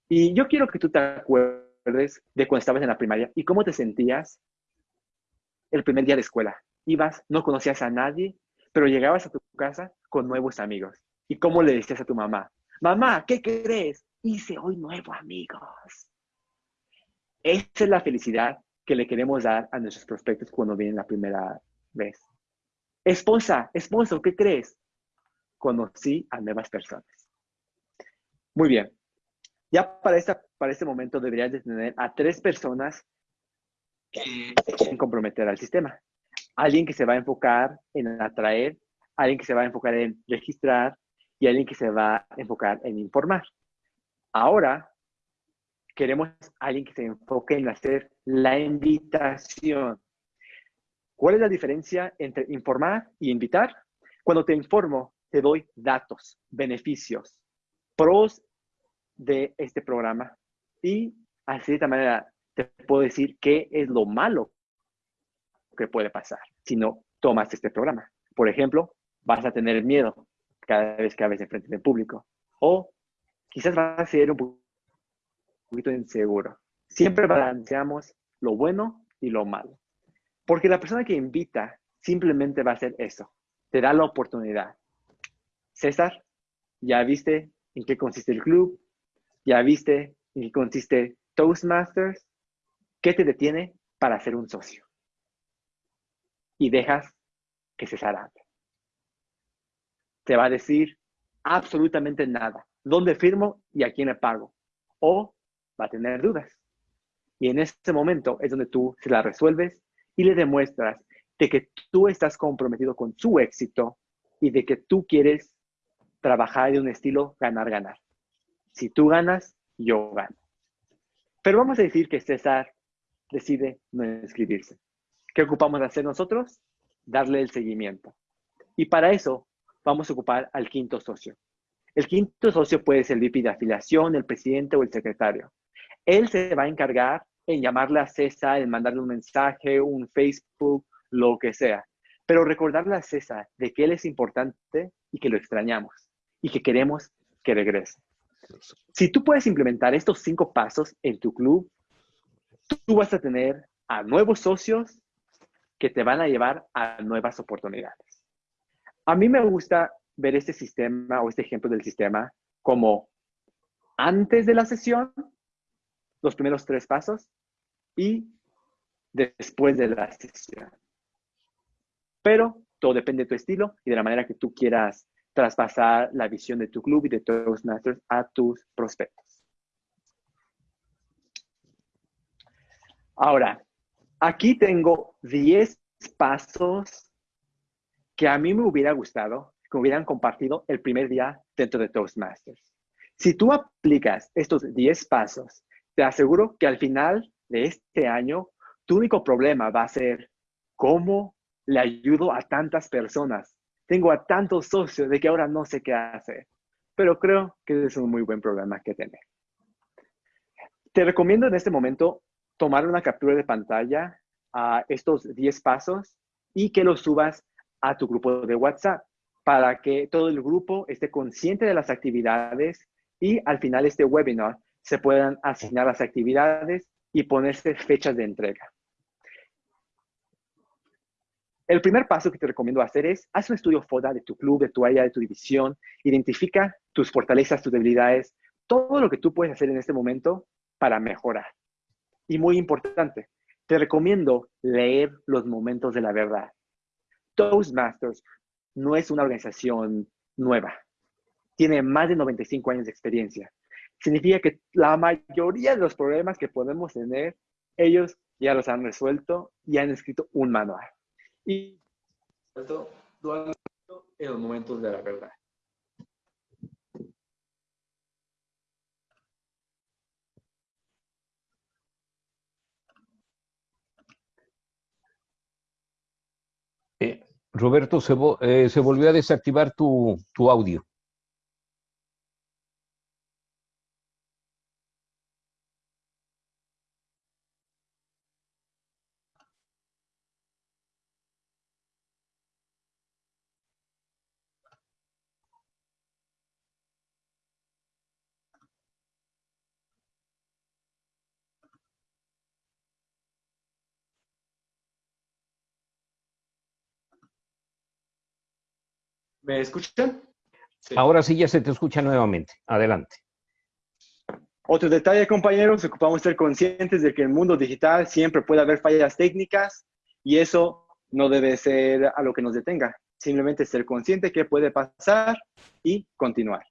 Y yo quiero que tú te acuerdes de cuando estabas en la primaria y cómo te sentías el primer día de escuela. Ibas, no conocías a nadie, pero llegabas a tu casa con nuevos amigos. ¿Y cómo le decías a tu mamá? Mamá, ¿qué crees? Hice hoy nuevos amigos. Esa es la felicidad que le queremos dar a nuestros prospectos cuando vienen la primera vez. Esposa, esposo, ¿qué crees? Conocí a nuevas personas. Muy bien. Ya para, esta, para este momento deberías de tener a tres personas que se quieren comprometer al sistema. Alguien que se va a enfocar en atraer, alguien que se va a enfocar en registrar y alguien que se va a enfocar en informar. Ahora, queremos alguien que se enfoque en hacer la invitación. ¿Cuál es la diferencia entre informar y invitar? Cuando te informo, te doy datos, beneficios, pros de este programa y así de esta manera te puedo decir qué es lo malo que puede pasar si no tomas este programa. Por ejemplo, vas a tener miedo cada vez que hables frente del público o quizás vas a ser un poquito inseguro. Siempre balanceamos lo bueno y lo malo. Porque la persona que invita simplemente va a hacer eso. Te da la oportunidad. César, ¿ya viste en qué consiste el club? ¿Ya viste qué consiste Toastmasters? ¿Qué te detiene para ser un socio? Y dejas que César hable. Te va a decir absolutamente nada. ¿Dónde firmo y a quién le pago? O va a tener dudas. Y en ese momento es donde tú se la resuelves y le demuestras de que tú estás comprometido con su éxito y de que tú quieres trabajar de un estilo ganar-ganar. Si tú ganas, yo gano. Pero vamos a decir que César decide no inscribirse. ¿Qué ocupamos de hacer nosotros? Darle el seguimiento. Y para eso vamos a ocupar al quinto socio. El quinto socio puede ser el de afiliación, el presidente o el secretario. Él se va a encargar en llamarle a César, en mandarle un mensaje, un Facebook, lo que sea. Pero recordarle a César de que él es importante y que lo extrañamos y que queremos que regrese. Si tú puedes implementar estos cinco pasos en tu club, tú vas a tener a nuevos socios que te van a llevar a nuevas oportunidades. A mí me gusta ver este sistema o este ejemplo del sistema como antes de la sesión, los primeros tres pasos, y después de la sesión. Pero todo depende de tu estilo y de la manera que tú quieras traspasar la visión de tu club y de Toastmasters a tus prospectos. Ahora, aquí tengo 10 pasos que a mí me hubiera gustado que hubieran compartido el primer día dentro de Toastmasters. Si tú aplicas estos 10 pasos, te aseguro que al final de este año, tu único problema va a ser cómo le ayudo a tantas personas. Tengo a tantos socios de que ahora no sé qué hacer. Pero creo que es un muy buen problema que tener. Te recomiendo en este momento tomar una captura de pantalla a estos 10 pasos y que los subas a tu grupo de WhatsApp para que todo el grupo esté consciente de las actividades y al final de este webinar se puedan asignar las actividades y ponerse fechas de entrega. El primer paso que te recomiendo hacer es, haz un estudio FODA de tu club, de tu área, de tu división, identifica tus fortalezas, tus debilidades, todo lo que tú puedes hacer en este momento para mejorar. Y muy importante, te recomiendo leer los momentos de la verdad. Toastmasters no es una organización nueva. Tiene más de 95 años de experiencia. Significa que la mayoría de los problemas que podemos tener, ellos ya los han resuelto y han escrito un manual. Y en los momentos de la verdad. Roberto, se, eh, se, volvió a desactivar tu, tu audio. ¿Me escuchan? Ahora sí ya se te escucha nuevamente. Adelante. Otro detalle, compañeros, ocupamos ser conscientes de que en el mundo digital siempre puede haber fallas técnicas y eso no debe ser a lo que nos detenga. Simplemente ser consciente que puede pasar y continuar.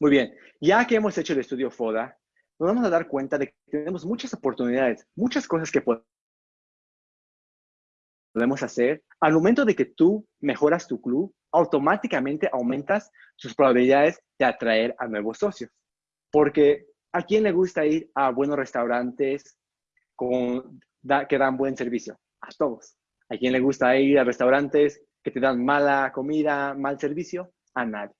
Muy bien, ya que hemos hecho el estudio FODA, nos vamos a dar cuenta de que tenemos muchas oportunidades, muchas cosas que podemos hacer, al momento de que tú mejoras tu club, automáticamente aumentas sus probabilidades de atraer a nuevos socios. Porque ¿a quién le gusta ir a buenos restaurantes que dan buen servicio? A todos. ¿A quién le gusta ir a restaurantes que te dan mala comida, mal servicio? A nadie.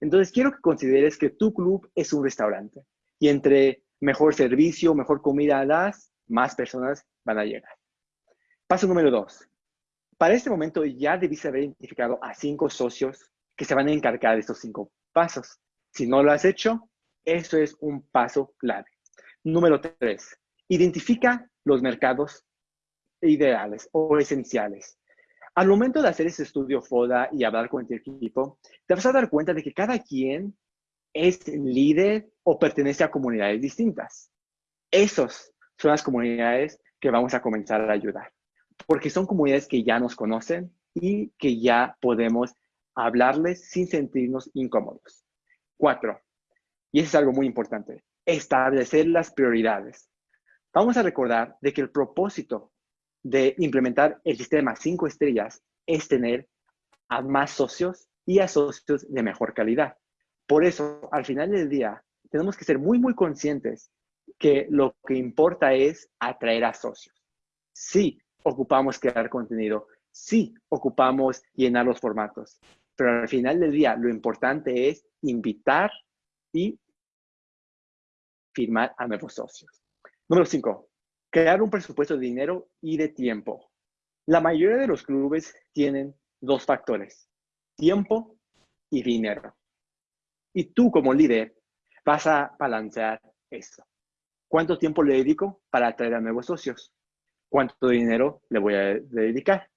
Entonces, quiero que consideres que tu club es un restaurante. Y entre mejor servicio, mejor comida das, más personas van a llegar. Paso número dos. Para este momento ya debiste haber identificado a cinco socios que se van a encargar de estos cinco pasos. Si no lo has hecho, eso es un paso clave. Número tres, identifica los mercados ideales o esenciales. Al momento de hacer ese estudio FODA y hablar con tu equipo, te vas a dar cuenta de que cada quien es líder o pertenece a comunidades distintas. Esos son las comunidades que vamos a comenzar a ayudar porque son comunidades que ya nos conocen y que ya podemos hablarles sin sentirnos incómodos. Cuatro, y eso es algo muy importante, establecer las prioridades. Vamos a recordar de que el propósito de implementar el sistema cinco estrellas es tener a más socios y a socios de mejor calidad. Por eso, al final del día, tenemos que ser muy, muy conscientes que lo que importa es atraer a socios. Sí, ocupamos crear contenido, sí ocupamos llenar los formatos, pero al final del día lo importante es invitar y firmar a nuevos socios. Número cinco, crear un presupuesto de dinero y de tiempo. La mayoría de los clubes tienen dos factores, tiempo y dinero. Y tú como líder vas a balancear eso. ¿Cuánto tiempo le dedico para atraer a nuevos socios? Cuánto dinero le voy a dedicar.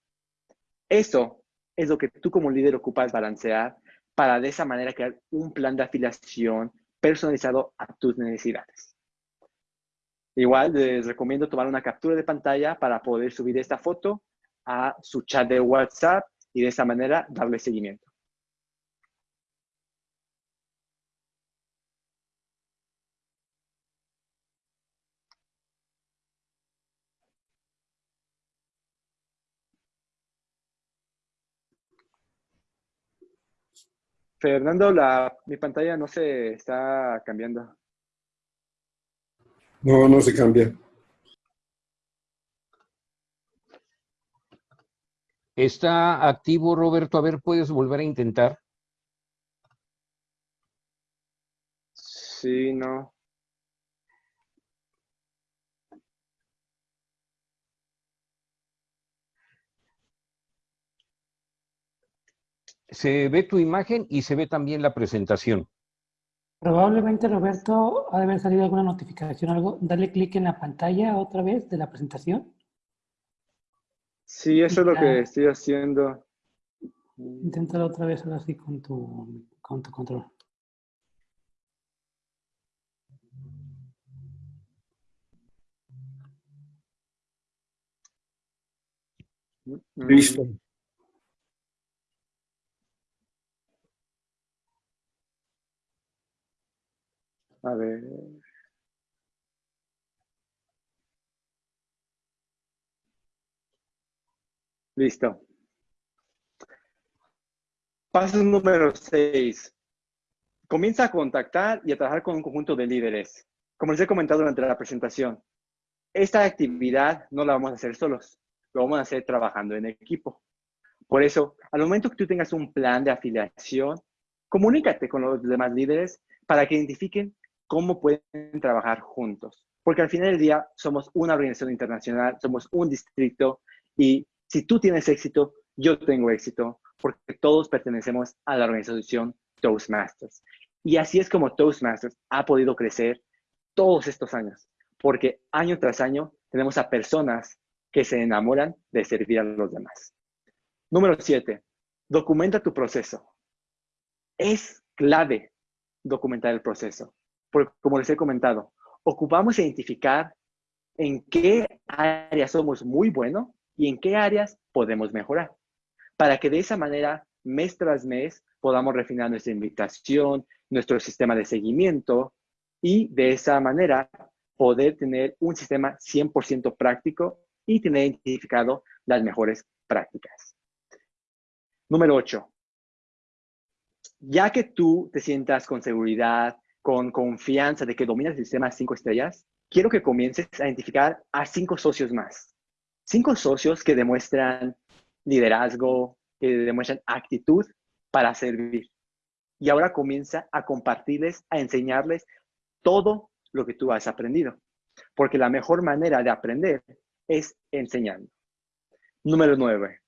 Eso es lo que tú como líder ocupas balancear para de esa manera crear un plan de afiliación personalizado a tus necesidades. Igual les recomiendo tomar una captura de pantalla para poder subir esta foto a su chat de WhatsApp y de esa manera darle seguimiento. Fernando, la, mi pantalla no se está cambiando. No, no se cambia. Está activo, Roberto. A ver, ¿puedes volver a intentar? Sí, no. Se ve tu imagen y se ve también la presentación. Probablemente, Roberto, ha de haber salido alguna notificación, algo. Dale clic en la pantalla otra vez de la presentación. Sí, eso es lo que estoy haciendo. Inténtalo otra vez ahora sí con tu, con tu control. Listo. A ver. Listo. Paso número 6. Comienza a contactar y a trabajar con un conjunto de líderes. Como les he comentado durante la presentación, esta actividad no la vamos a hacer solos, lo vamos a hacer trabajando en equipo. Por eso, al momento que tú tengas un plan de afiliación, comunícate con los demás líderes para que identifiquen cómo pueden trabajar juntos. Porque al final del día somos una organización internacional, somos un distrito y si tú tienes éxito, yo tengo éxito, porque todos pertenecemos a la organización Toastmasters. Y así es como Toastmasters ha podido crecer todos estos años, porque año tras año tenemos a personas que se enamoran de servir a los demás. Número siete, documenta tu proceso. Es clave documentar el proceso porque como les he comentado, ocupamos identificar en qué áreas somos muy buenos y en qué áreas podemos mejorar, para que de esa manera, mes tras mes, podamos refinar nuestra invitación, nuestro sistema de seguimiento y de esa manera poder tener un sistema 100% práctico y tener identificado las mejores prácticas. Número 8. Ya que tú te sientas con seguridad, con confianza de que dominas el sistema 5 estrellas, quiero que comiences a identificar a cinco socios más. Cinco socios que demuestran liderazgo, que demuestran actitud para servir. Y ahora comienza a compartirles, a enseñarles todo lo que tú has aprendido. Porque la mejor manera de aprender es enseñando. Número nueve.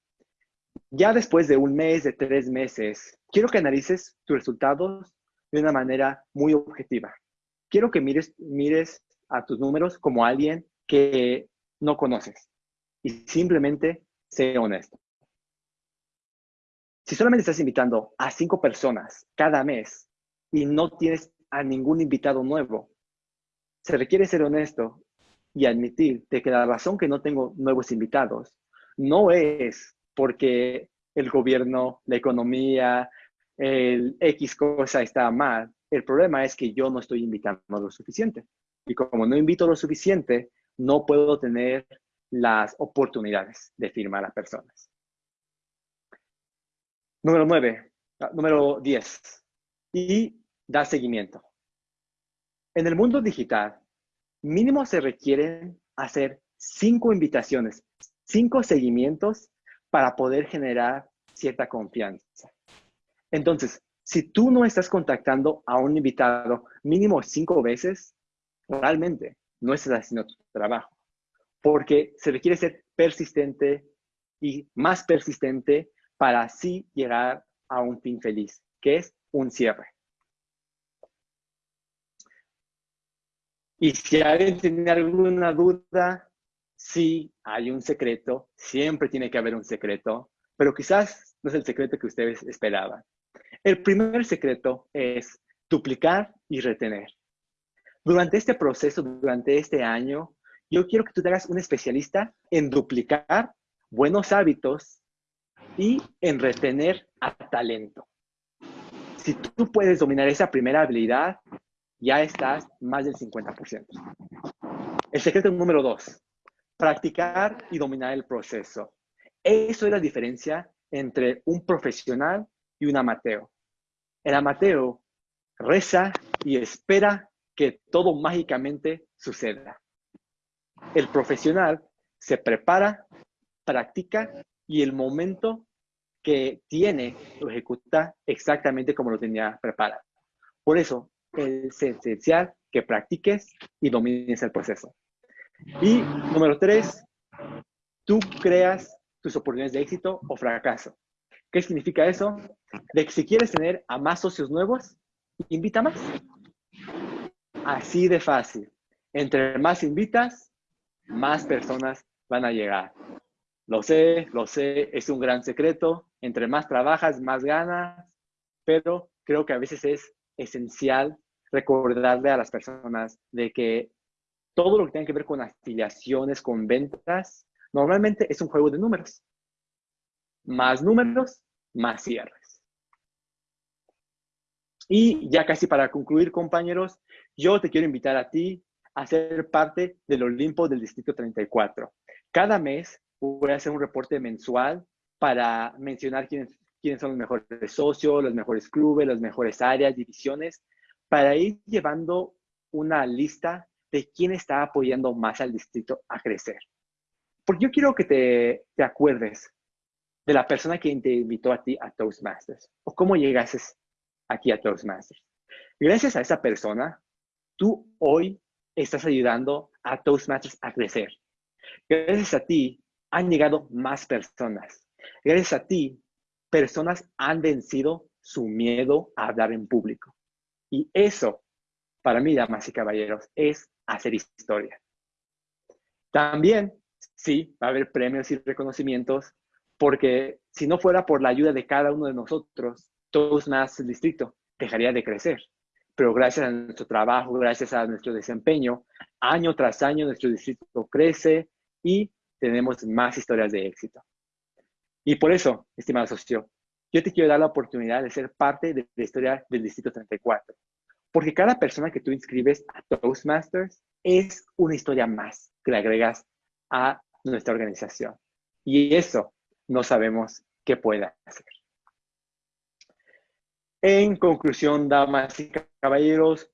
Ya después de un mes, de tres meses, quiero que analices tus resultados de una manera muy objetiva. Quiero que mires, mires a tus números como alguien que no conoces y simplemente sé honesto. Si solamente estás invitando a cinco personas cada mes y no tienes a ningún invitado nuevo, se requiere ser honesto y admitir que la razón que no tengo nuevos invitados no es porque el gobierno, la economía, el X cosa está mal. El problema es que yo no estoy invitando lo suficiente. Y como no invito lo suficiente, no puedo tener las oportunidades de firmar a personas. Número 9, ah, número 10. Y da seguimiento. En el mundo digital, mínimo se requieren hacer cinco invitaciones, cinco seguimientos para poder generar cierta confianza. Entonces, si tú no estás contactando a un invitado mínimo cinco veces, realmente no estás haciendo tu trabajo, porque se requiere ser persistente y más persistente para así llegar a un fin feliz, que es un cierre. Y si alguien tiene alguna duda, sí hay un secreto, siempre tiene que haber un secreto, pero quizás no es el secreto que ustedes esperaban. El primer secreto es duplicar y retener. Durante este proceso, durante este año, yo quiero que tú te hagas un especialista en duplicar buenos hábitos y en retener a talento. Si tú puedes dominar esa primera habilidad, ya estás más del 50%. El secreto número dos, practicar y dominar el proceso. Eso es la diferencia entre un profesional y un amateur. El amateur reza y espera que todo mágicamente suceda. El profesional se prepara, practica y el momento que tiene lo ejecuta exactamente como lo tenía preparado. Por eso es esencial que practiques y domines el proceso. Y número tres, tú creas tus oportunidades de éxito o fracaso. ¿Qué significa eso? De que si quieres tener a más socios nuevos, invita más. Así de fácil. Entre más invitas, más personas van a llegar. Lo sé, lo sé, es un gran secreto. Entre más trabajas, más ganas, pero creo que a veces es esencial recordarle a las personas de que todo lo que tiene que ver con afiliaciones, con ventas, normalmente es un juego de números. Más números, más cierres. Y ya casi para concluir, compañeros, yo te quiero invitar a ti a ser parte del Olimpo del Distrito 34. Cada mes voy a hacer un reporte mensual para mencionar quiénes, quiénes son los mejores socios, los mejores clubes, las mejores áreas, divisiones, para ir llevando una lista de quién está apoyando más al distrito a crecer. Porque yo quiero que te, te acuerdes de la persona que te invitó a ti a Toastmasters o cómo llegases aquí a Toastmasters. Gracias a esa persona, tú hoy estás ayudando a Toastmasters a crecer. Gracias a ti han llegado más personas. Gracias a ti, personas han vencido su miedo a hablar en público. Y eso, para mí, damas y caballeros, es hacer historia. También, sí, va a haber premios y reconocimientos, porque si no fuera por la ayuda de cada uno de nosotros, el distrito dejaría de crecer. Pero gracias a nuestro trabajo, gracias a nuestro desempeño, año tras año nuestro distrito crece y tenemos más historias de éxito. Y por eso, estimado socio, yo te quiero dar la oportunidad de ser parte de la historia del Distrito 34. Porque cada persona que tú inscribes a Toastmasters es una historia más que le agregas a nuestra organización. Y eso no sabemos qué puede hacer. En conclusión, damas y caballeros,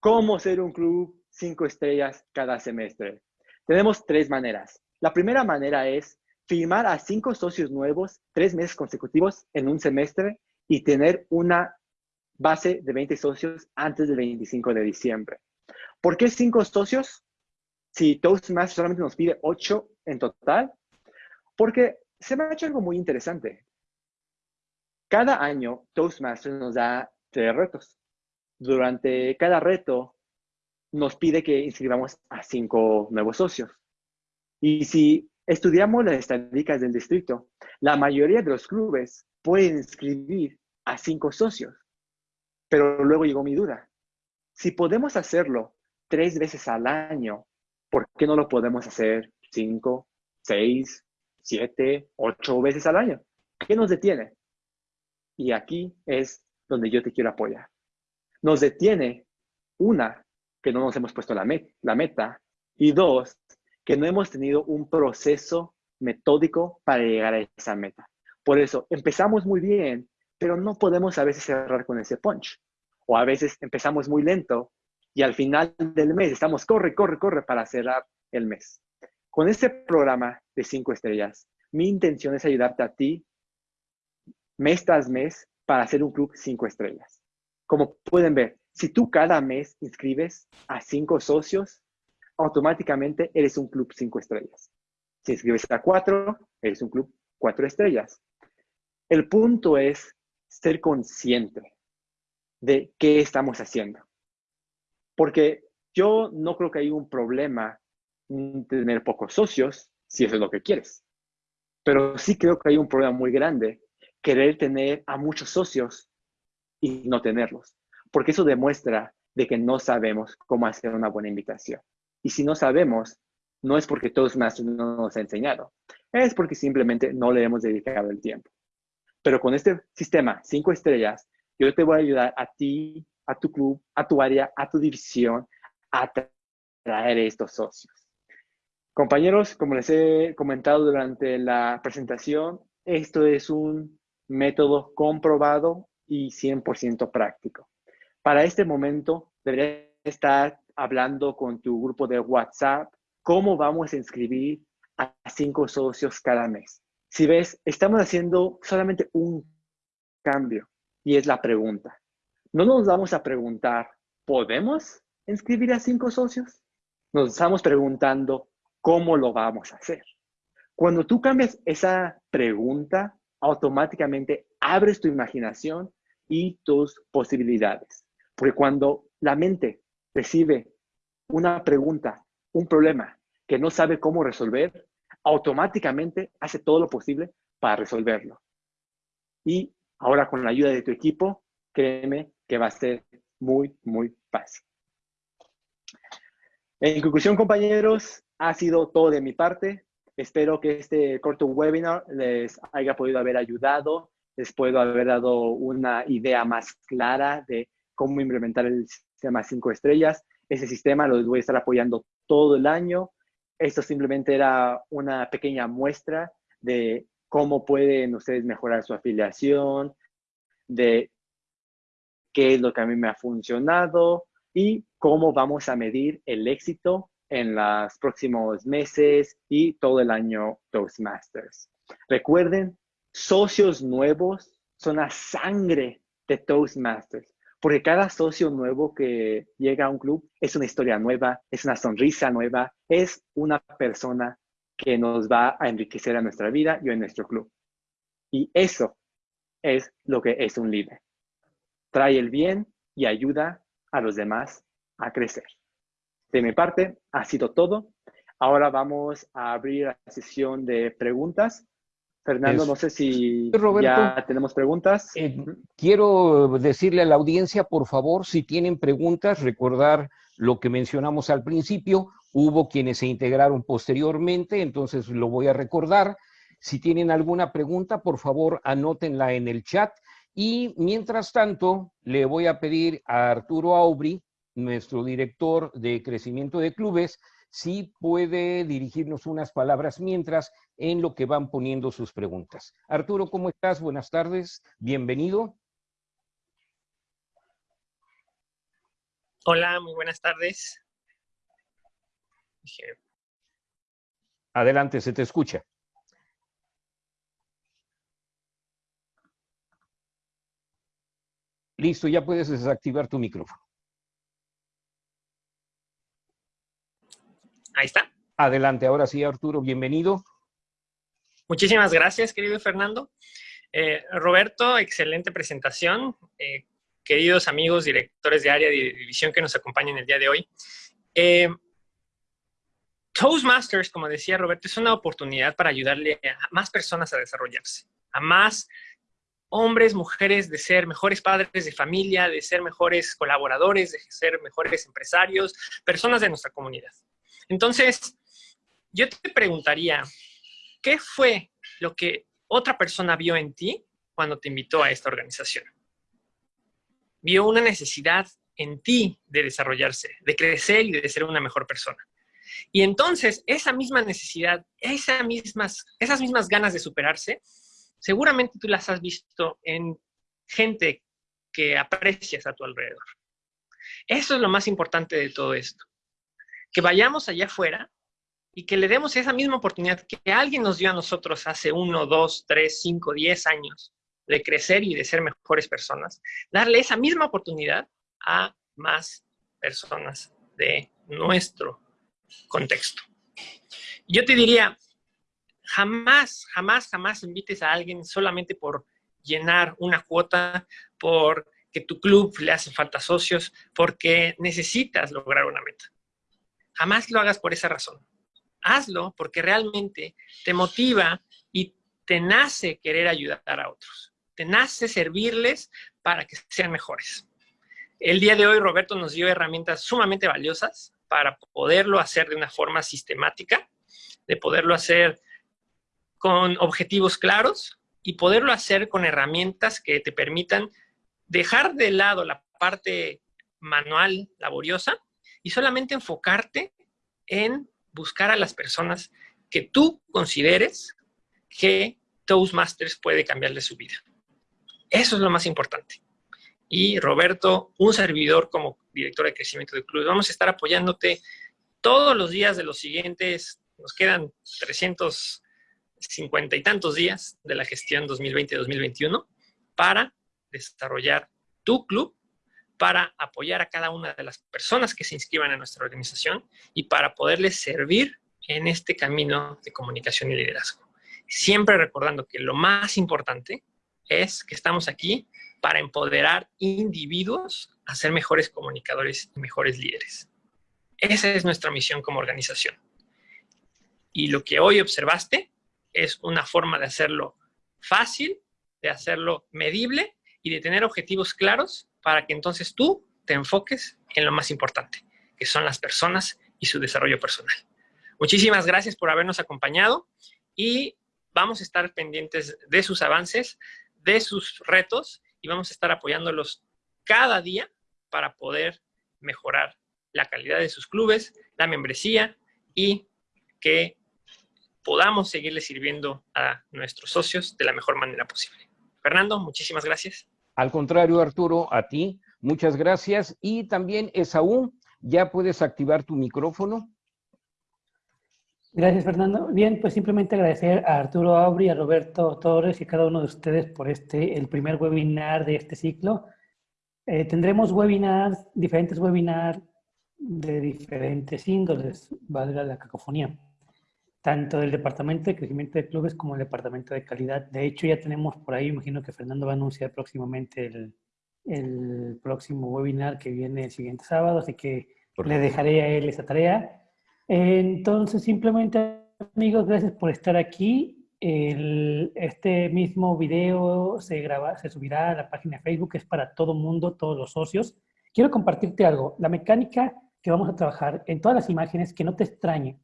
¿cómo ser un club cinco estrellas cada semestre? Tenemos tres maneras. La primera manera es firmar a cinco socios nuevos tres meses consecutivos en un semestre y tener una base de 20 socios antes del 25 de diciembre. ¿Por qué cinco socios? Si Toastmasters solamente nos pide ocho en total. Porque se me ha hecho algo muy interesante. Cada año Toastmasters nos da tres retos. Durante cada reto nos pide que inscribamos a cinco nuevos socios. Y si estudiamos las estadísticas del distrito, la mayoría de los clubes pueden inscribir a cinco socios. Pero luego llegó mi duda. Si podemos hacerlo tres veces al año, ¿por qué no lo podemos hacer cinco, seis, siete, ocho veces al año? ¿Qué nos detiene? Y aquí es donde yo te quiero apoyar. Nos detiene, una, que no nos hemos puesto la, la meta, y dos, que no hemos tenido un proceso metódico para llegar a esa meta. Por eso, empezamos muy bien, pero no podemos a veces cerrar con ese punch. O a veces empezamos muy lento y al final del mes estamos corre, corre, corre para cerrar el mes. Con este programa de cinco estrellas, mi intención es ayudarte a ti mes tras mes para hacer un club cinco estrellas. Como pueden ver, si tú cada mes inscribes a cinco socios, automáticamente eres un club cinco estrellas. Si inscribes a cuatro, eres un club cuatro estrellas. El punto es ser consciente de qué estamos haciendo. Porque yo no creo que haya un problema tener pocos socios, si eso es lo que quieres. Pero sí creo que hay un problema muy grande querer tener a muchos socios y no tenerlos. Porque eso demuestra de que no sabemos cómo hacer una buena invitación. Y si no sabemos, no es porque todos no nos han enseñado, es porque simplemente no le hemos dedicado el tiempo. Pero con este sistema, cinco estrellas, yo te voy a ayudar a ti, a tu club, a tu área, a tu división, a traer estos socios. Compañeros, como les he comentado durante la presentación, esto es un método comprobado y 100% práctico. Para este momento, deberías estar hablando con tu grupo de WhatsApp cómo vamos a inscribir a cinco socios cada mes. Si ves, estamos haciendo solamente un cambio y es la pregunta. No nos vamos a preguntar, ¿podemos inscribir a cinco socios? Nos estamos preguntando, ¿cómo lo vamos a hacer? Cuando tú cambias esa pregunta, automáticamente abres tu imaginación y tus posibilidades. Porque cuando la mente recibe una pregunta, un problema que no sabe cómo resolver, automáticamente hace todo lo posible para resolverlo. Y ahora con la ayuda de tu equipo, créeme que va a ser muy, muy fácil. En conclusión, compañeros, ha sido todo de mi parte. Espero que este corto webinar les haya podido haber ayudado, les puedo haber dado una idea más clara de cómo implementar el sistema 5 estrellas. Ese sistema lo voy a estar apoyando todo el año. Esto simplemente era una pequeña muestra de cómo pueden ustedes mejorar su afiliación, de qué es lo que a mí me ha funcionado y cómo vamos a medir el éxito en los próximos meses y todo el año Toastmasters. Recuerden, socios nuevos son la sangre de Toastmasters, porque cada socio nuevo que llega a un club es una historia nueva, es una sonrisa nueva, es una persona que nos va a enriquecer a nuestra vida y a nuestro club. Y eso es lo que es un líder. Trae el bien y ayuda a los demás a crecer. De mi parte, ha sido todo. Ahora vamos a abrir la sesión de preguntas. Fernando, no sé si ya tenemos preguntas. Eh, quiero decirle a la audiencia, por favor, si tienen preguntas, recordar lo que mencionamos al principio. Hubo quienes se integraron posteriormente, entonces lo voy a recordar. Si tienen alguna pregunta, por favor, anótenla en el chat. Y mientras tanto, le voy a pedir a Arturo Aubry, nuestro director de crecimiento de clubes, si puede dirigirnos unas palabras mientras en lo que van poniendo sus preguntas. Arturo, ¿cómo estás? Buenas tardes, bienvenido. Hola, muy buenas tardes. Adelante, se te escucha. Listo, ya puedes desactivar tu micrófono. Ahí está. Adelante, ahora sí, Arturo, bienvenido. Muchísimas gracias, querido Fernando. Eh, Roberto, excelente presentación. Eh, queridos amigos, directores de área de división que nos acompañan el día de hoy. Eh, Toastmasters, como decía Roberto, es una oportunidad para ayudarle a más personas a desarrollarse, a más hombres, mujeres, de ser mejores padres de familia, de ser mejores colaboradores, de ser mejores empresarios, personas de nuestra comunidad. Entonces, yo te preguntaría, ¿qué fue lo que otra persona vio en ti cuando te invitó a esta organización? Vio una necesidad en ti de desarrollarse, de crecer y de ser una mejor persona. Y entonces, esa misma necesidad, esas mismas, ganas de superarse, seguramente tú las has visto en gente que aprecias a tu alrededor. Eso es lo más importante de todo esto que vayamos allá afuera y que le demos esa misma oportunidad que alguien nos dio a nosotros hace uno, dos, tres, cinco, diez años de crecer y de ser mejores personas, darle esa misma oportunidad a más personas de nuestro contexto. Yo te diría, jamás, jamás, jamás invites a alguien solamente por llenar una cuota, por que tu club le hace falta socios, porque necesitas lograr una meta. Jamás lo hagas por esa razón. Hazlo porque realmente te motiva y te nace querer ayudar a otros. Te nace servirles para que sean mejores. El día de hoy Roberto nos dio herramientas sumamente valiosas para poderlo hacer de una forma sistemática, de poderlo hacer con objetivos claros y poderlo hacer con herramientas que te permitan dejar de lado la parte manual, laboriosa, y solamente enfocarte en buscar a las personas que tú consideres que Toastmasters puede cambiarle su vida. Eso es lo más importante. y Roberto, un servidor como director de crecimiento de clubes. Vamos a estar apoyándote todos los días de los siguientes, nos quedan 350 y tantos días de la gestión 2020-2021 para desarrollar tu club, para apoyar a cada una de las personas que se inscriban en nuestra organización y para poderles servir en este camino de comunicación y liderazgo. Siempre recordando que lo más importante es que estamos aquí para empoderar individuos a ser mejores comunicadores y mejores líderes. Esa es nuestra misión como organización. Y lo que hoy observaste es una forma de hacerlo fácil, de hacerlo medible y de tener objetivos claros para que entonces tú te enfoques en lo más importante, que son las personas y su desarrollo personal. Muchísimas gracias por habernos acompañado y vamos a estar pendientes de sus avances, de sus retos y vamos a estar apoyándolos cada día para poder mejorar la calidad de sus clubes, la membresía y que podamos seguirle sirviendo a nuestros socios de la mejor manera posible. Fernando, muchísimas gracias. Al contrario, Arturo, a ti, muchas gracias. Y también, Esaú, ya puedes activar tu micrófono. Gracias, Fernando. Bien, pues simplemente agradecer a Arturo Aubry, a Roberto Torres y a cada uno de ustedes por este, el primer webinar de este ciclo. Eh, tendremos webinars, diferentes webinars de diferentes índoles, valga la cacofonía, tanto del Departamento de Crecimiento de Clubes como el Departamento de Calidad. De hecho, ya tenemos por ahí, imagino que Fernando va a anunciar próximamente el, el próximo webinar que viene el siguiente sábado, así que le dejaré a él esa tarea. Entonces, simplemente, amigos, gracias por estar aquí. este mismo video se, graba, se subirá a la página de Facebook, es para todo mundo, todos los socios. Quiero compartirte algo. La mecánica que vamos a trabajar en todas las imágenes, que no te extrañe,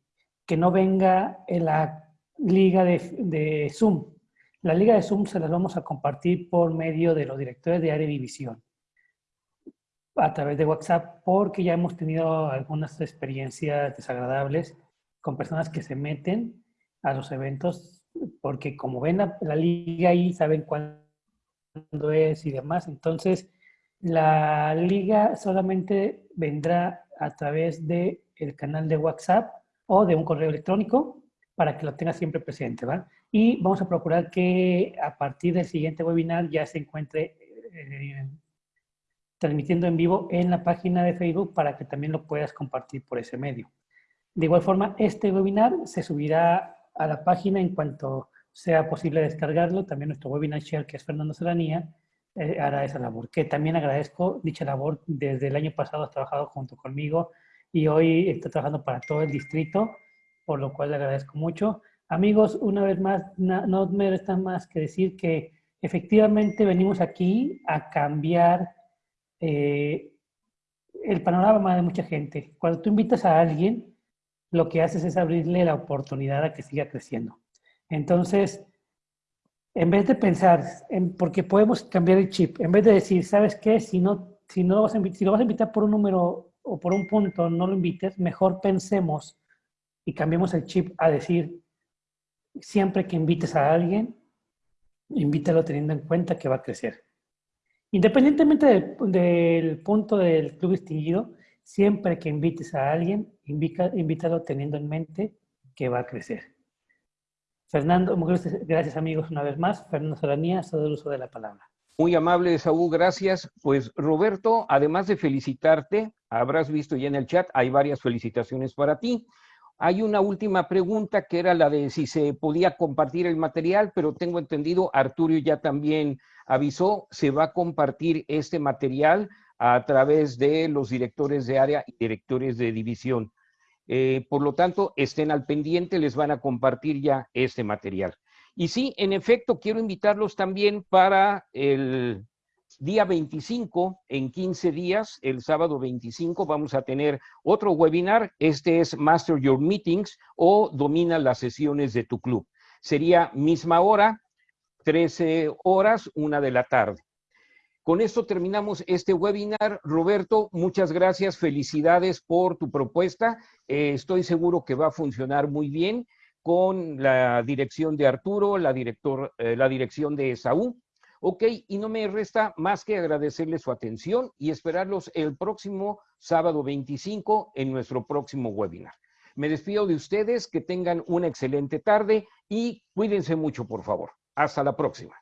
que no venga en la liga de, de Zoom. La liga de Zoom se las vamos a compartir por medio de los directores de área de división a través de WhatsApp porque ya hemos tenido algunas experiencias desagradables con personas que se meten a los eventos porque como ven la, liga ahí, saben cuándo es y demás. Entonces, la liga solamente vendrá a través del el canal de WhatsApp o de un correo electrónico para que lo tenga siempre presente, ¿va? Y vamos a procurar que a partir del siguiente webinar ya se encuentre eh, transmitiendo en vivo en la página de Facebook para que también lo puedas compartir por ese medio. De igual forma, este webinar se subirá a la página en cuanto sea posible descargarlo. También nuestro webinar share, que es Fernando Solanía, eh, hará esa labor. Que también agradezco dicha labor. Desde el año pasado has trabajado junto conmigo y hoy está trabajando para todo el distrito, por lo cual le agradezco mucho. Amigos, una vez más, no me resta más que decir que efectivamente venimos aquí a cambiar eh, el panorama de mucha gente. Cuando tú invitas a alguien, lo que haces es abrirle la oportunidad a que siga creciendo. Entonces, en vez de pensar, en, porque podemos cambiar el chip, en vez de decir, ¿sabes qué? Si no, si no lo vas a invitar, si lo vas a invitar por un número o por un punto, no lo invites, mejor pensemos y cambiemos el chip a decir, siempre que invites a alguien, invítalo teniendo en cuenta que va a crecer. Independientemente del, punto del club distinguido, siempre que invites a alguien, invítalo teniendo en mente que va a crecer. Fernando, gracias amigos una vez más. Fernando Solanía, todo el uso de la palabra. Muy amable, Saúl, gracias. Pues Roberto, además de felicitarte, habrás visto ya en el chat, hay varias felicitaciones para ti. Hay una última pregunta que era la de si se podía compartir el material, pero tengo entendido, Arturo ya también avisó, se va a compartir este material a través de los directores de área y directores de división. Eh, por lo tanto, estén al pendiente, les van a compartir ya este material. Y sí, en efecto, quiero invitarlos también para el día 25, en 15 días, el sábado 25, vamos a tener otro webinar. Este es Master Your Meetings o Domina las sesiones de tu club. Sería misma hora, 13 horas, una de la tarde. Con esto terminamos este webinar. Roberto, muchas gracias, felicidades por tu propuesta. Eh, estoy seguro que va a funcionar muy bien con la dirección de Arturo, la, director, eh, la dirección de Saúl. Ok, y no me resta más que agradecerles su atención y esperarlos el próximo sábado 25 en nuestro próximo webinar. Me despido de ustedes, que tengan una excelente tarde y cuídense mucho, por favor. Hasta la próxima.